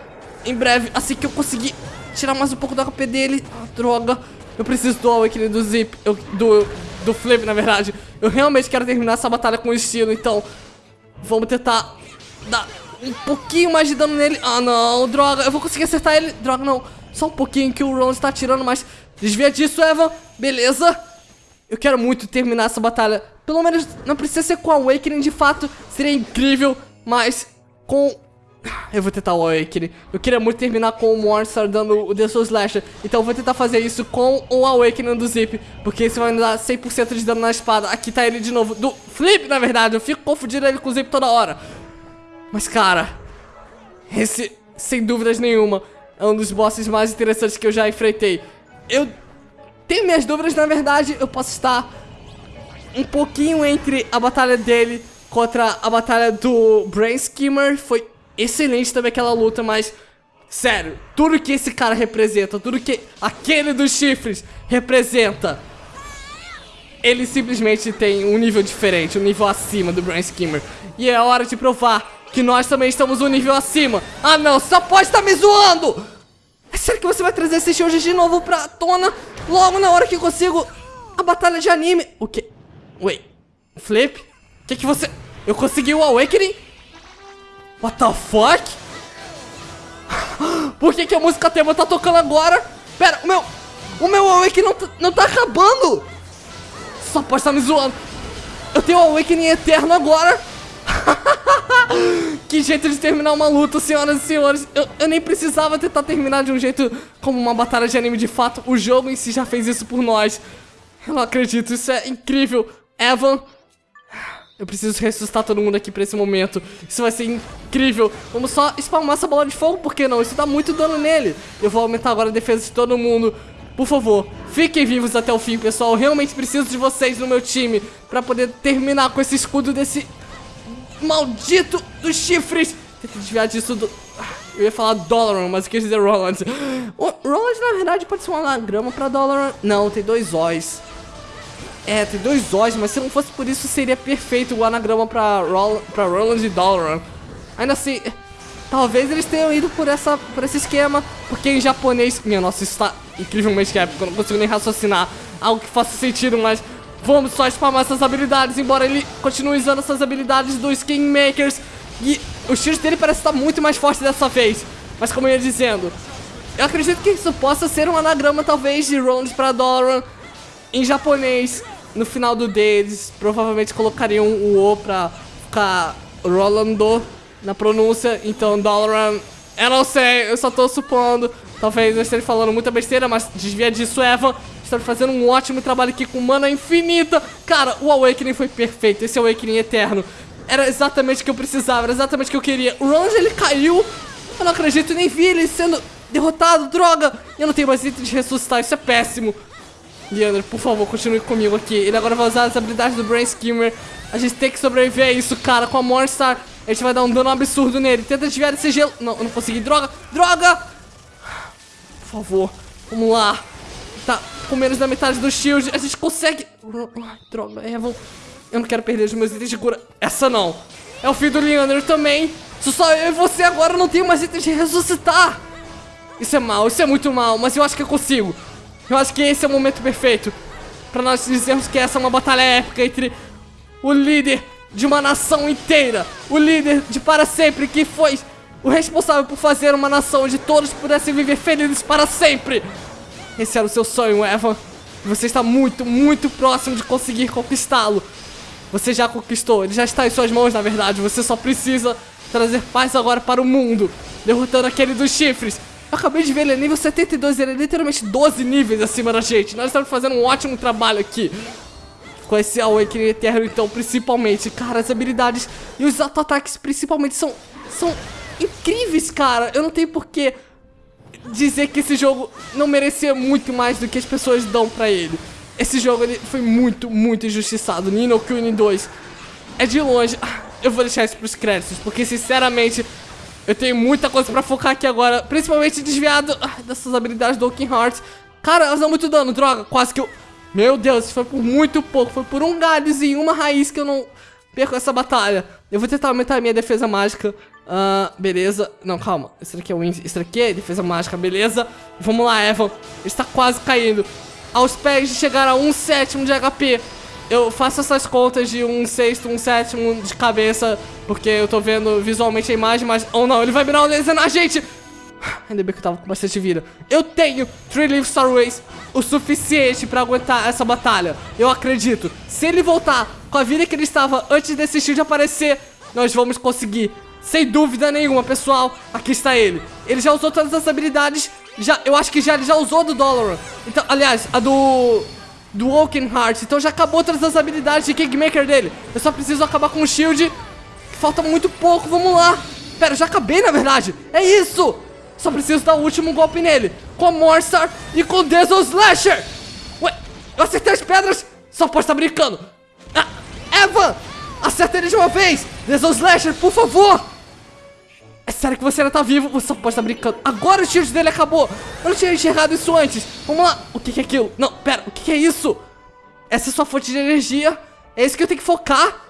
em breve, assim que eu conseguir tirar mais um pouco do HP dele. Ah, droga. Eu preciso do Awakening do Zip. Eu, do, do Flip, na verdade. Eu realmente quero terminar essa batalha com estilo, então... Vamos tentar dar um pouquinho mais de dano nele. Ah, não, droga. Eu vou conseguir acertar ele. Droga, não. Só um pouquinho que o Ron está tirando, mas... Desvia disso, Evan. Beleza. Eu quero muito terminar essa batalha. Pelo menos não precisa ser com a Awakening, de fato. Seria incrível, mas com... Eu vou tentar o Awakening. Eu queria muito terminar com o Monster dando o The Soul Slasher. Então eu vou tentar fazer isso com o Awakening do Zip. Porque isso vai me dar 100% de dano na espada. Aqui tá ele de novo. Do Flip, na verdade. Eu fico confundindo ele com o Zip toda hora. Mas, cara... Esse sem dúvidas nenhuma, é um dos bosses mais interessantes que eu já enfrentei. Eu tenho minhas dúvidas, na verdade, eu posso estar um pouquinho entre a batalha dele contra a batalha do Brain Skimmer. Foi excelente também aquela luta, mas... Sério, tudo que esse cara representa, tudo que aquele dos chifres representa ele simplesmente tem um nível diferente, um nível acima do Brain Skimmer. E é hora de provar que nós também estamos um nível acima. Ah não, só pode estar me zoando! Sério que você vai trazer esse shoujo de novo pra tona logo na hora que consigo a batalha de anime? O que? Wait, Flip? O que que você... Eu consegui o Awakening? What the fuck? Por que que a música tema tá tocando agora? Pera, o meu... O meu Awakening não, tá- não tá acabando! Só pode estar me zoando. Eu tenho o Awakening Eterno agora. que jeito de terminar uma luta, senhoras e senhores. Eu, eu, nem precisava tentar terminar de um jeito como uma batalha de anime de fato. O jogo em si já fez isso por nós. Eu não acredito, isso é incrível. Evan, eu preciso ressuscitar todo mundo aqui pra esse momento. Isso vai ser incrível. Vamos só spamar essa bola de fogo, por que não? Isso dá muito dano nele. Eu vou aumentar agora a defesa de todo mundo. Por favor, fiquem vivos até o fim, pessoal. Eu realmente preciso de vocês no meu time pra poder terminar com esse escudo desse maldito dos chifres. Que desviar disso do... Eu ia falar Dolaran, mas eu quis dizer Roland. O Roland, na verdade, pode ser um anagrama pra Dolaran. Não, tem dois O's. É, tem dois O's, mas se não fosse por isso, seria perfeito o anagrama pra, Rol pra Roland e Dolaran. Ainda assim, talvez eles tenham ido por, essa, por esse esquema, porque em japonês... Minha nossa, isso tá incrivelmente épico, eu não consigo nem raciocinar algo que faça sentido, mas... Vamos só spamar essas habilidades, embora ele continue usando essas habilidades dos Kingmakers. E o tiro dele parece estar muito mais forte dessa vez. Mas como eu ia dizendo, eu acredito que isso possa ser um anagrama talvez de Roland para Dolaran em japonês. No final do D, eles provavelmente colocariam o O pra ficar Rolando na pronúncia. Então Dolaran, eu não sei, eu só tô supondo. Talvez eu esteja falando muita besteira, mas desvia disso, Evan está fazendo um ótimo trabalho aqui com mana infinita. Cara, o Awakening foi perfeito, esse Awakening eterno. Era exatamente o que eu precisava, era exatamente o que eu queria. O Ronge, ele caiu. Eu não acredito, nem vi ele sendo derrotado, droga. Eu não tenho mais item de ressuscitar, isso é péssimo. Leandro, por favor, continue comigo aqui. Ele agora vai usar as habilidades do Brain Skimmer. A gente tem que sobreviver a isso, cara. Com a Morningstar, a gente vai dar um dano absurdo nele. Tenta desviar esse gelo. Não, eu não consegui. Droga, droga. Por favor, vamos lá. Tá com menos da metade do shield. A gente consegue... Droga, Evan. Eu não quero perder os meus itens de cura. Essa não. É o filho do Leandro também. Sou só eu e você agora. não tenho mais itens de ressuscitar. Isso é mal, isso é muito mal. Mas eu acho que eu consigo. Eu acho que esse é o momento perfeito. Pra nós dizermos que essa é uma batalha épica entre o líder de uma nação inteira. O líder de para sempre que foi o responsável por fazer uma nação onde todos pudessem viver felizes para sempre. Esse era o seu sonho, Evan. E você está muito, muito próximo de conseguir conquistá-lo. Você já conquistou, ele já está em suas mãos, na verdade. Você só precisa trazer paz agora para o mundo, derrotando aquele dos chifres. Acabei de ver ele é nível 72, ele é literalmente 12 níveis acima da gente. Nós estamos fazendo um ótimo trabalho aqui. Com esse Awakening Eterno, então, principalmente. Cara, as habilidades e os auto-ataques, principalmente, são, são incríveis, cara. Eu não tenho porquê dizer que esse jogo não merecia muito mais do que as pessoas dão pra ele. Esse jogo ele foi muito, muito injustiçado. Nino Kuni 2 é de longe. Eu vou deixar isso pros créditos, porque sinceramente eu tenho muita coisa pra focar aqui agora. Principalmente desviado dessas habilidades do Oaken Hearts. Cara, elas dão muito dano, droga. Quase que eu... Meu Deus, foi por muito pouco. Foi por um galhozinho, uma raiz que eu não perco essa batalha. Eu vou tentar aumentar a minha defesa mágica. Uh, beleza. Não, calma. Esse daqui é o Isso daqui é defesa mágica, beleza. Vamos lá, Evan. Está quase caindo. Aos pés de chegar a um sétimo de HP. Eu faço essas contas de um sexto, um sétimo de cabeça, porque eu tô vendo visualmente a imagem, mas... Oh não, ele vai virar um laser na gente! Ainda bem que eu tava com bastante vida. Eu tenho Three Leaf Starways o suficiente pra aguentar essa batalha. Eu acredito. Se ele voltar com a vida que ele estava antes desse shield aparecer, nós vamos conseguir sem dúvida nenhuma, pessoal, aqui está ele. Ele já usou todas as habilidades, já, eu acho que já, ele já usou do Dolaran. Então, aliás, a do... Do Woken Heart. Então já acabou todas as habilidades de Kingmaker dele. Eu só preciso acabar com o shield. Falta muito pouco, vamos lá. Pera, eu já acabei, na verdade. É isso. Só preciso dar o último golpe nele. Com a Morstar e com o Diesel Slasher. Ué, eu acertei as pedras. Só pode estar brincando. Ah, Evan, acerta ele de uma vez. Diesel Slasher, por favor. Sério que você ainda tá vivo? Você só pode estar brincando. Agora o tiro dele acabou. Eu não tinha enxergado isso antes. Vamos lá. O que, que é aquilo? Não, pera. O que, que é isso? Essa é sua fonte de energia. É isso que eu tenho que focar.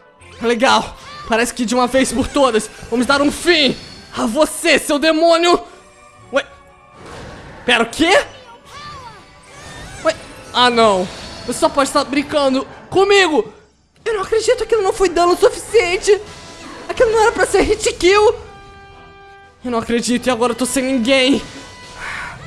Legal. Parece que de uma vez por todas, vamos dar um fim a você, seu demônio. Ué. Pera, o quê? Ué. Ah, não. Você só pode estar brincando comigo. Eu não acredito que aquilo não foi dano suficiente. Aquilo não era pra ser hit kill. Eu não acredito e agora eu tô sem ninguém.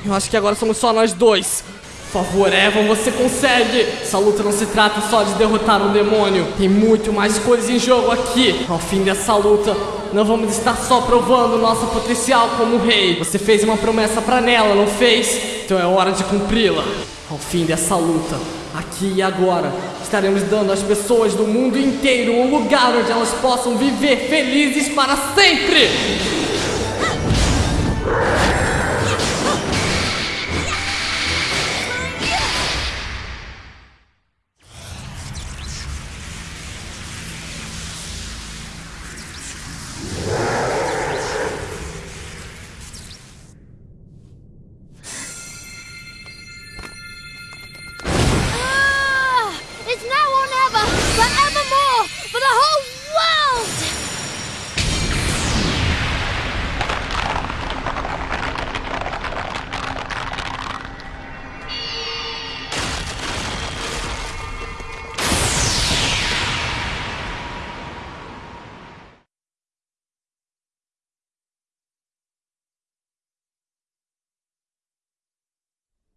Eu acho que agora somos só nós dois. Por favor, Evan, você consegue! Essa luta não se trata só de derrotar um demônio. Tem muito mais coisas em jogo aqui. Ao fim dessa luta, não vamos estar só provando nosso potencial como rei. Você fez uma promessa pra Nela, não fez? Então é hora de cumpri-la. Ao fim dessa luta, aqui e agora, estaremos dando às pessoas do mundo inteiro um lugar onde elas possam viver felizes para sempre!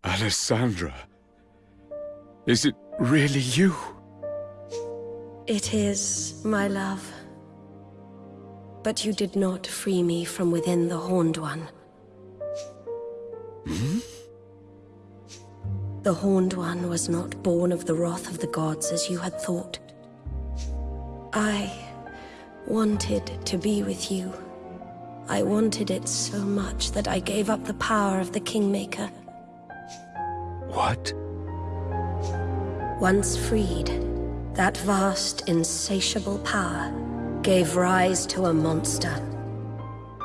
Alessandra. Is it really you? It is, my love. But you did not free me from within the Horned One. Hmm? The Horned One was not born of the wrath of the gods as you had thought. I wanted to be with you. I wanted it so much that I gave up the power of the Kingmaker. What? Once freed, that vast, insatiable power gave rise to a monster.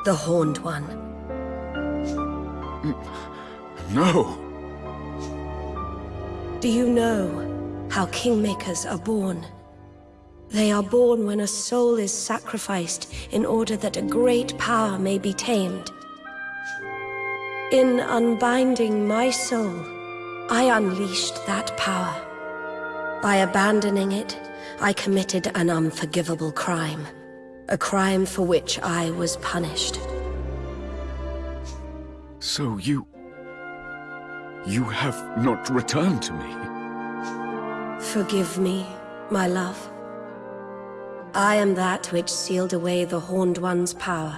The Horned One. No. Do you know how Kingmakers are born? They are born when a soul is sacrificed in order that a great power may be tamed. In unbinding my soul, I unleashed that power. By abandoning it, I committed an unforgivable crime. A crime for which I was punished. So you. You have not returned to me. Forgive me, my love. I am that which sealed away the Horned One's power.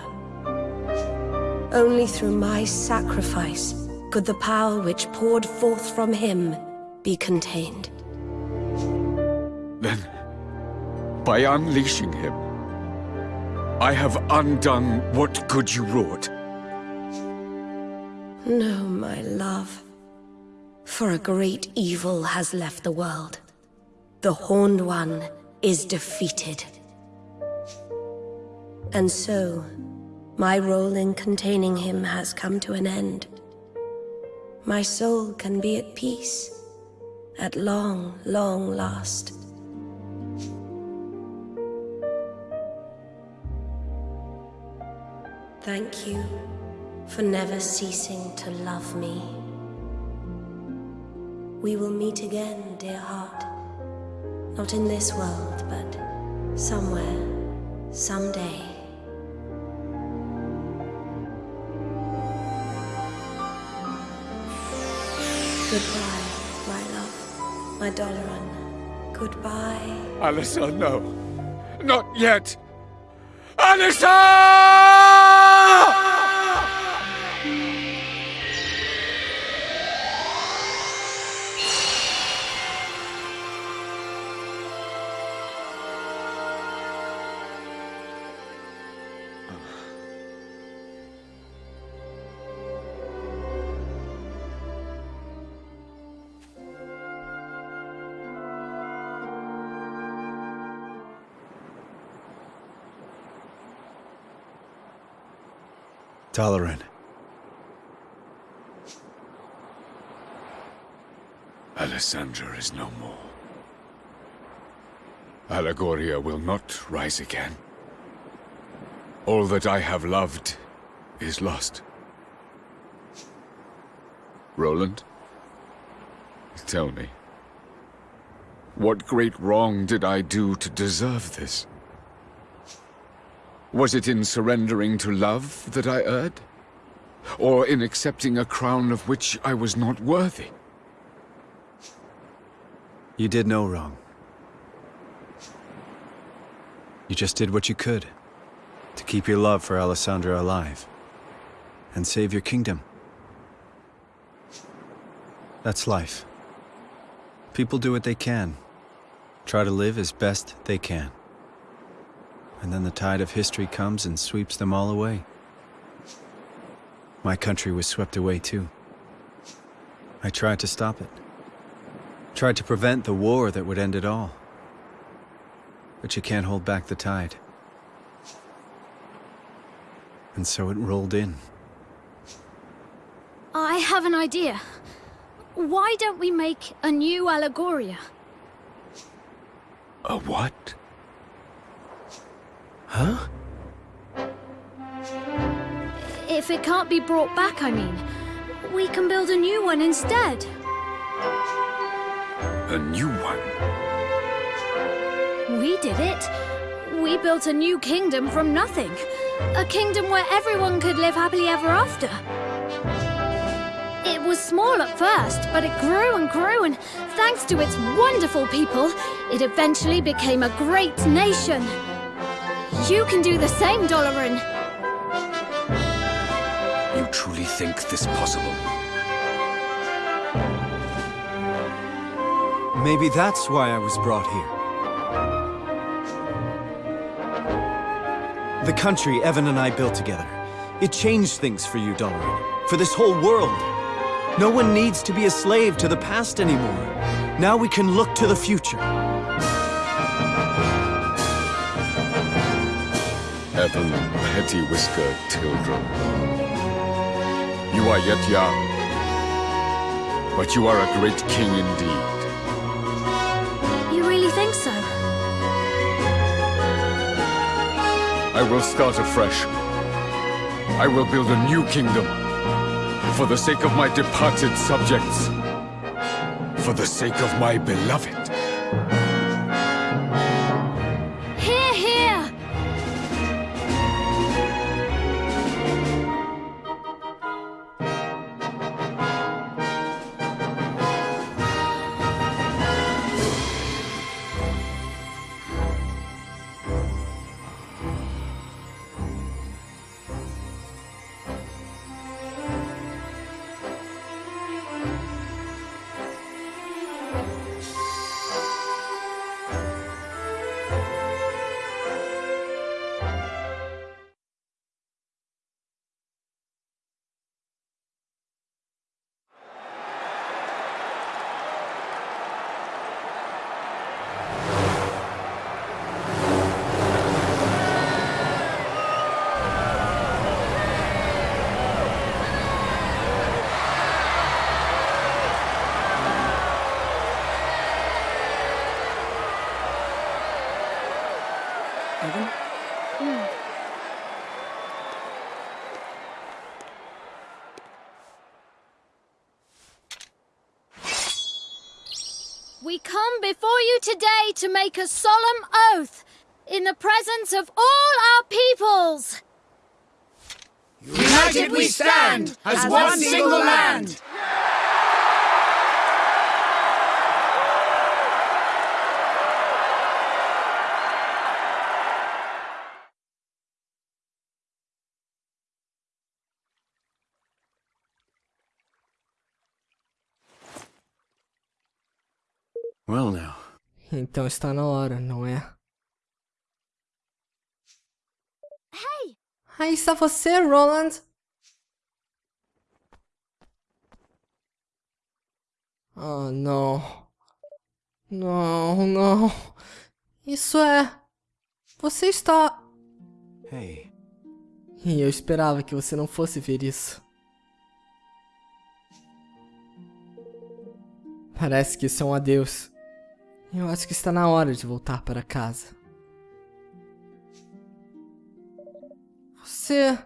Only through my sacrifice could the power which poured forth from him be contained. Then, by unleashing him, I have undone what good you wrought. No, my love. For a great evil has left the world. The Horned One is defeated. And so, my role in containing him has come to an end. My soul can be at peace, at long, long last. Thank you for never ceasing to love me. We will meet again, dear heart. Not in this world, but somewhere, someday. Goodbye, my love, my Doloran. Goodbye. Alyssa, no. Not yet. Alyssa! Dalaran. Alessandra is no more. Allegoria will not rise again. All that I have loved is lost. Roland? Tell me. What great wrong did I do to deserve this? Was it in surrendering to love that I erred? Or in accepting a crown of which I was not worthy? You did no wrong. You just did what you could to keep your love for Alessandra alive and save your kingdom. That's life. People do what they can, try to live as best they can. And then the tide of history comes and sweeps them all away. My country was swept away too. I tried to stop it. Tried to prevent the war that would end it all. But you can't hold back the tide. And so it rolled in. I have an idea. Why don't we make a new Allegoria? A what? Huh? If it can't be brought back, I mean. We can build a new one instead. A new one? We did it. We built a new kingdom from nothing. A kingdom where everyone could live happily ever after. It was small at first, but it grew and grew, and thanks to its wonderful people, it eventually became a great nation. You can do the same, Doloran. You truly think this possible? Maybe that's why I was brought here. The country Evan and I built together. It changed things for you, Doloran. For this whole world. No one needs to be a slave to the past anymore. Now we can look to the future. Evan Petty-Whiskered children. You are yet young, but you are a great king indeed. You really think so? I will start afresh. I will build a new kingdom. For the sake of my departed subjects. For the sake of my beloved. You today to make a solemn oath in the presence of all our peoples. United we stand as one single land. Well now. Então está na hora, não é? Hey, Aí está você, Roland. Oh, não. Não, não. Isso é... Você está... Hey. E eu esperava que você não fosse ver isso. Parece que isso é um adeus. Eu acho que está na hora de voltar para casa. Você.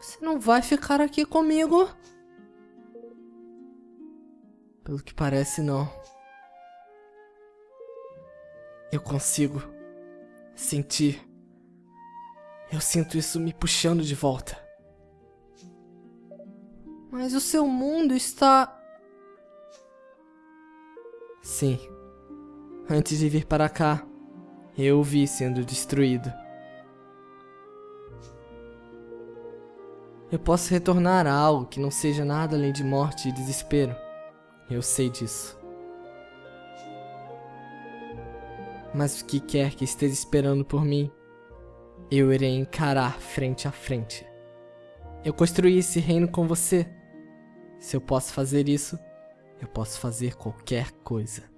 Você não vai ficar aqui comigo? Pelo que parece, não. Eu consigo sentir. Eu sinto isso me puxando de volta. Mas o seu mundo está. Sim. Antes de vir para cá, eu o vi sendo destruído. Eu posso retornar a algo que não seja nada além de morte e desespero. Eu sei disso. Mas o que quer que esteja esperando por mim, eu irei encarar frente a frente. Eu construí esse reino com você. Se eu posso fazer isso, eu posso fazer qualquer coisa.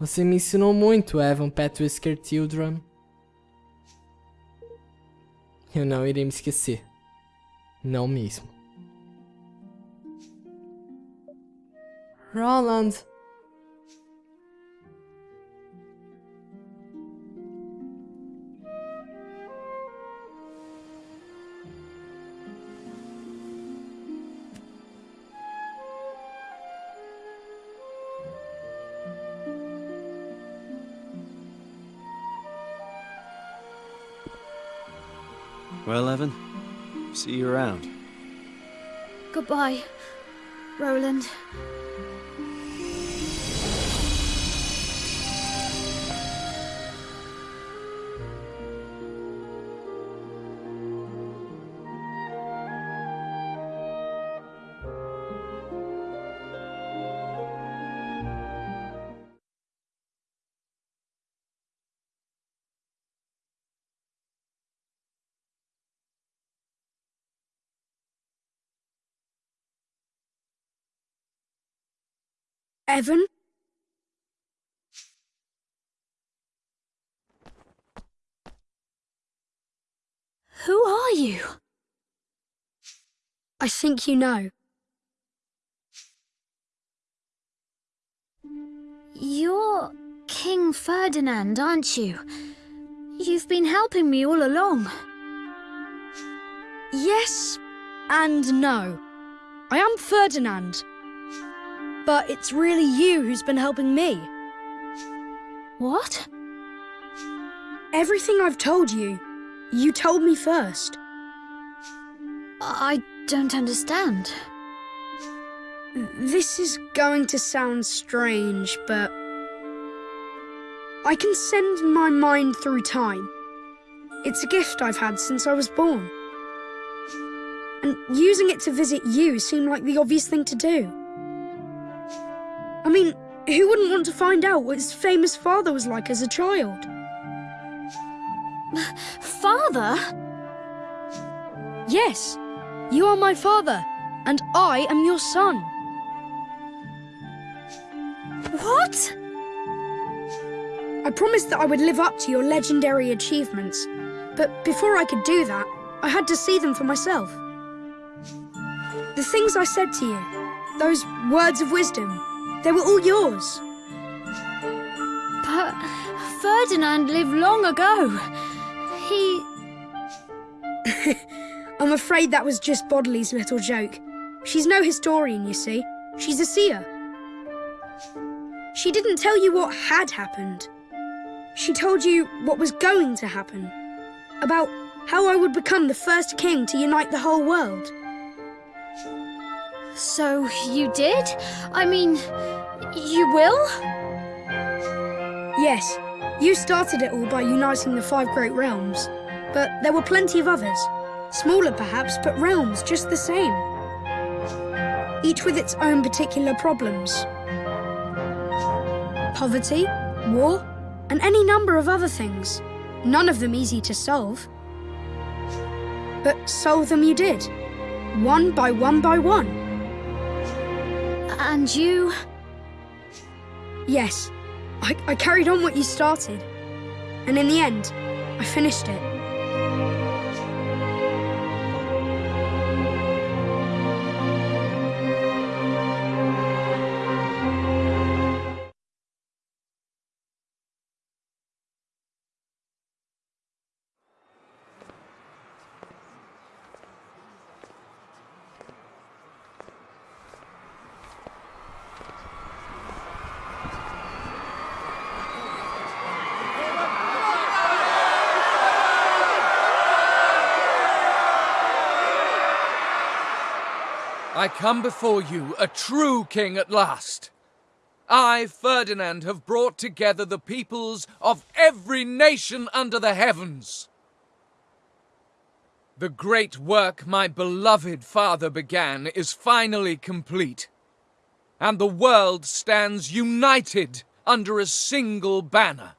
Você me ensinou muito, Evan Patrisker Tildrum. Eu não irei me esquecer. Não mesmo. Roland. Well, Evan, see you around. Goodbye, Roland. Evan? Who are you? I think you know. You're King Ferdinand, aren't you? You've been helping me all along. Yes and no. I am Ferdinand. But it's really you who's been helping me. What? Everything I've told you, you told me first. I don't understand. This is going to sound strange, but I can send my mind through time. It's a gift I've had since I was born. And using it to visit you seemed like the obvious thing to do. I mean, who wouldn't want to find out what his famous father was like as a child? Father? Yes, you are my father, and I am your son. What? I promised that I would live up to your legendary achievements, but before I could do that, I had to see them for myself. The things I said to you, those words of wisdom, they were all yours. But Ferdinand lived long ago. He. I'm afraid that was just Bodley's little joke. She's no historian, you see. She's a seer. She didn't tell you what had happened. She told you what was going to happen. About how I would become the first king to unite the whole world. So you did? I mean, you will? Yes, you started it all by uniting the five great realms. But there were plenty of others. Smaller perhaps, but realms just the same. Each with its own particular problems. Poverty, war, and any number of other things. None of them easy to solve. But solve them you did. One by one by one. And you? Yes, I, I carried on what you started. And in the end, I finished it. Come before you, a true king at last. I, Ferdinand, have brought together the peoples of every nation under the heavens. The great work my beloved father began is finally complete, and the world stands united under a single banner.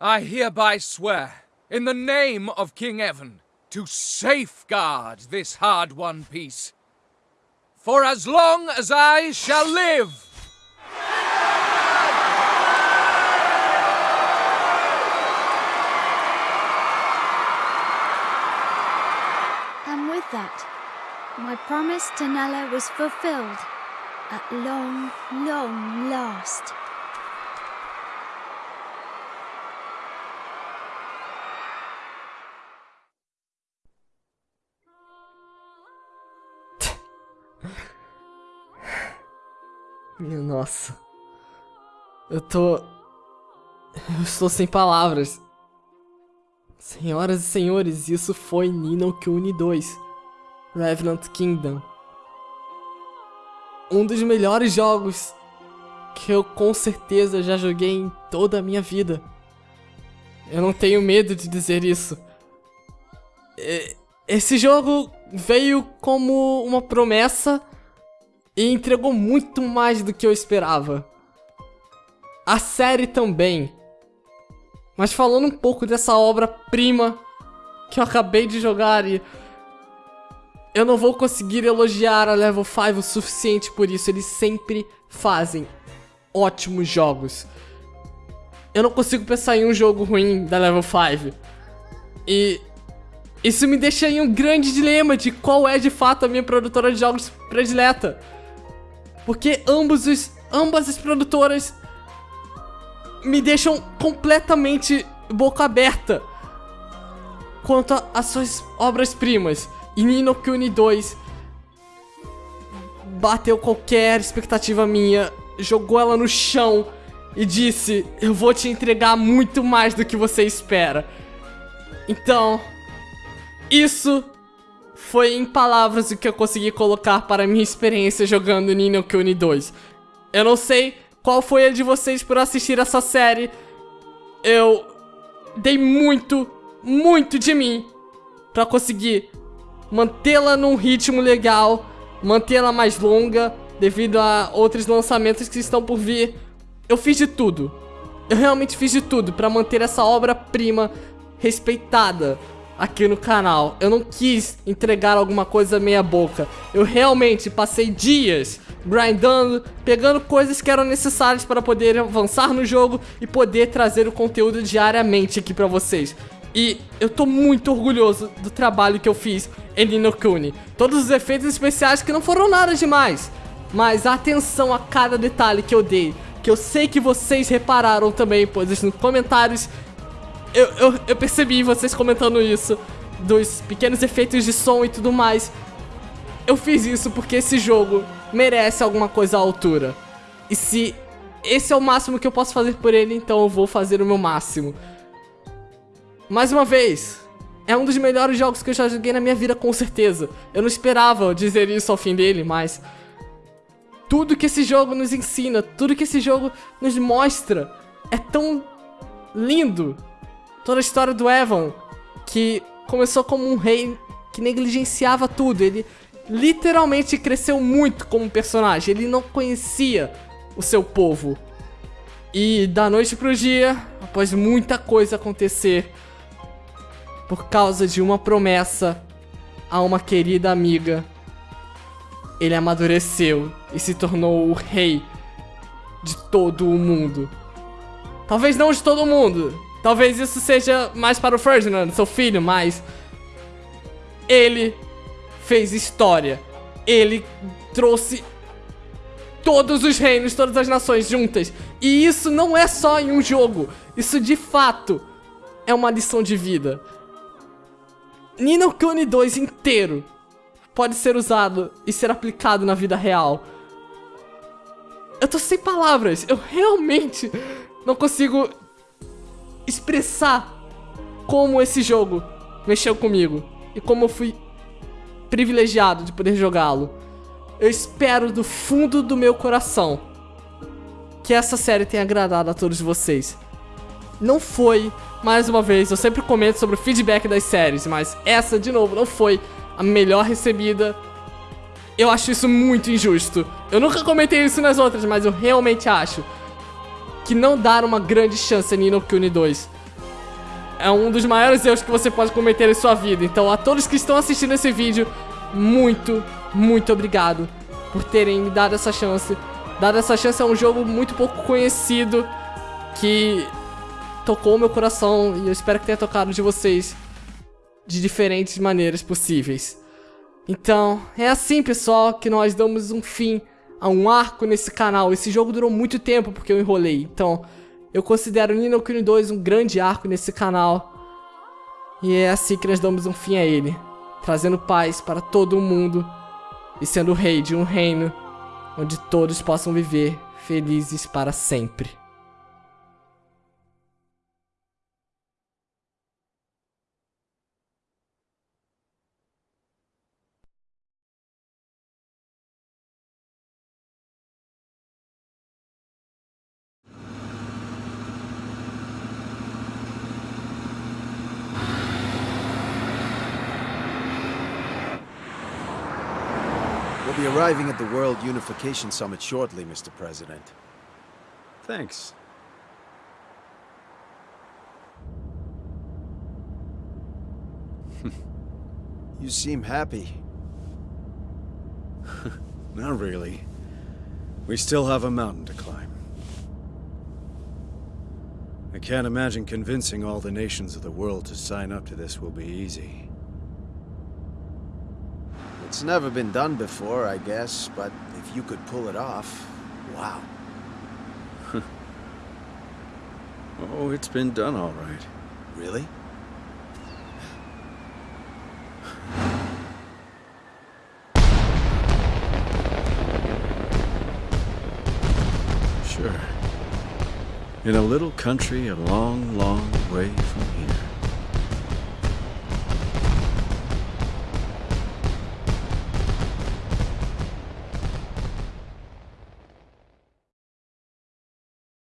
I hereby swear, in the name of King Evan, to safeguard this hard-won peace. For as long as I shall live! And with that, my promise to Nella was fulfilled at long, long last. Minha nossa. Eu tô. Eu estou sem palavras. Senhoras e senhores, isso foi Nino Kuni 2 Revenant Kingdom. Um dos melhores jogos que eu com certeza já joguei em toda a minha vida. Eu não tenho medo de dizer isso. Esse jogo veio como uma promessa e entregou muito mais do que eu esperava. A série também. Mas falando um pouco dessa obra-prima que eu acabei de jogar e eu não vou conseguir elogiar a Level 5 o suficiente por isso, eles sempre fazem ótimos jogos. Eu não consigo pensar em um jogo ruim da Level 5. E isso me deixa em um grande dilema de qual é de fato a minha produtora de jogos predileta. Porque ambos os, ambas as produtoras me deixam completamente boca aberta quanto às suas obras-primas. E Nino Kuni 2 bateu qualquer expectativa minha, jogou ela no chão e disse: Eu vou te entregar muito mais do que você espera. Então, isso foi em palavras o que eu consegui colocar para a minha experiência jogando Nino Kuni 2. Eu não sei qual foi a de vocês por assistir essa série. Eu dei muito, muito de mim para conseguir mantê-la num ritmo legal, mantê-la mais longa devido a outros lançamentos que estão por vir. Eu fiz de tudo. Eu realmente fiz de tudo para manter essa obra-prima respeitada aqui no canal. Eu não quis entregar alguma coisa meia boca. Eu realmente passei dias grindando, pegando coisas que eram necessárias para poder avançar no jogo e poder trazer o conteúdo diariamente aqui pra vocês. E eu tô muito orgulhoso do trabalho que eu fiz em Nino Kuni. Todos os efeitos especiais que não foram nada demais, mas atenção a cada detalhe que eu dei, que eu sei que vocês repararam também, pois nos comentários eu, eu, eu percebi vocês comentando isso, dos pequenos efeitos de som e tudo mais. Eu fiz isso porque esse jogo merece alguma coisa à altura. E se esse é o máximo que eu posso fazer por ele, então eu vou fazer o meu máximo. Mais uma vez, é um dos melhores jogos que eu já joguei na minha vida, com certeza. Eu não esperava dizer isso ao fim dele, mas. Tudo que esse jogo nos ensina, tudo que esse jogo nos mostra é tão lindo. Toda a história do Evan, que começou como um rei que negligenciava tudo. Ele literalmente cresceu muito como personagem. Ele não conhecia o seu povo. E da noite pro dia, após muita coisa acontecer, por causa de uma promessa a uma querida amiga, ele amadureceu e se tornou o rei de todo o mundo. Talvez não de todo mundo. Talvez isso seja mais para o Ferdinand, seu filho, mas ele fez história. Ele trouxe todos os reinos, todas as nações juntas. E isso não é só em um jogo. Isso de fato é uma lição de vida. Nino Kuni 2 inteiro pode ser usado e ser aplicado na vida real. Eu tô sem palavras. Eu realmente não consigo expressar como esse jogo mexeu comigo e como eu fui privilegiado de poder jogá-lo. Eu espero do fundo do meu coração que essa série tenha agradado a todos vocês. Não foi, mais uma vez, eu sempre comento sobre o feedback das séries, mas essa, de novo, não foi a melhor recebida. Eu acho isso muito injusto. Eu nunca comentei isso nas outras, mas eu realmente acho que não dar uma grande chance a Nino Kuni 2 é um dos maiores erros que você pode cometer em sua vida. Então, a todos que estão assistindo esse vídeo, muito, muito obrigado por terem me dado essa chance. Dado essa chance é um jogo muito pouco conhecido que tocou meu coração e eu espero que tenha tocado de vocês de diferentes maneiras possíveis. Então, é assim, pessoal, que nós damos um fim a um arco nesse canal. Esse jogo durou muito tempo porque eu enrolei. Então, eu considero Nino Kuni 2 um grande arco nesse canal. E é assim que nós damos um fim a ele. Trazendo paz para todo mundo. E sendo o rei de um reino onde todos possam viver felizes para sempre. Arriving at the World Unification Summit shortly, Mr. President. Thanks. you seem happy. Not really. We still have a mountain to climb. I can't imagine convincing all the nations of the world to sign up to this will be easy. It's never been done before, I guess, but if you could pull it off, wow. oh, it's been done all right. Really? Sure. In a little country a long, long way from here.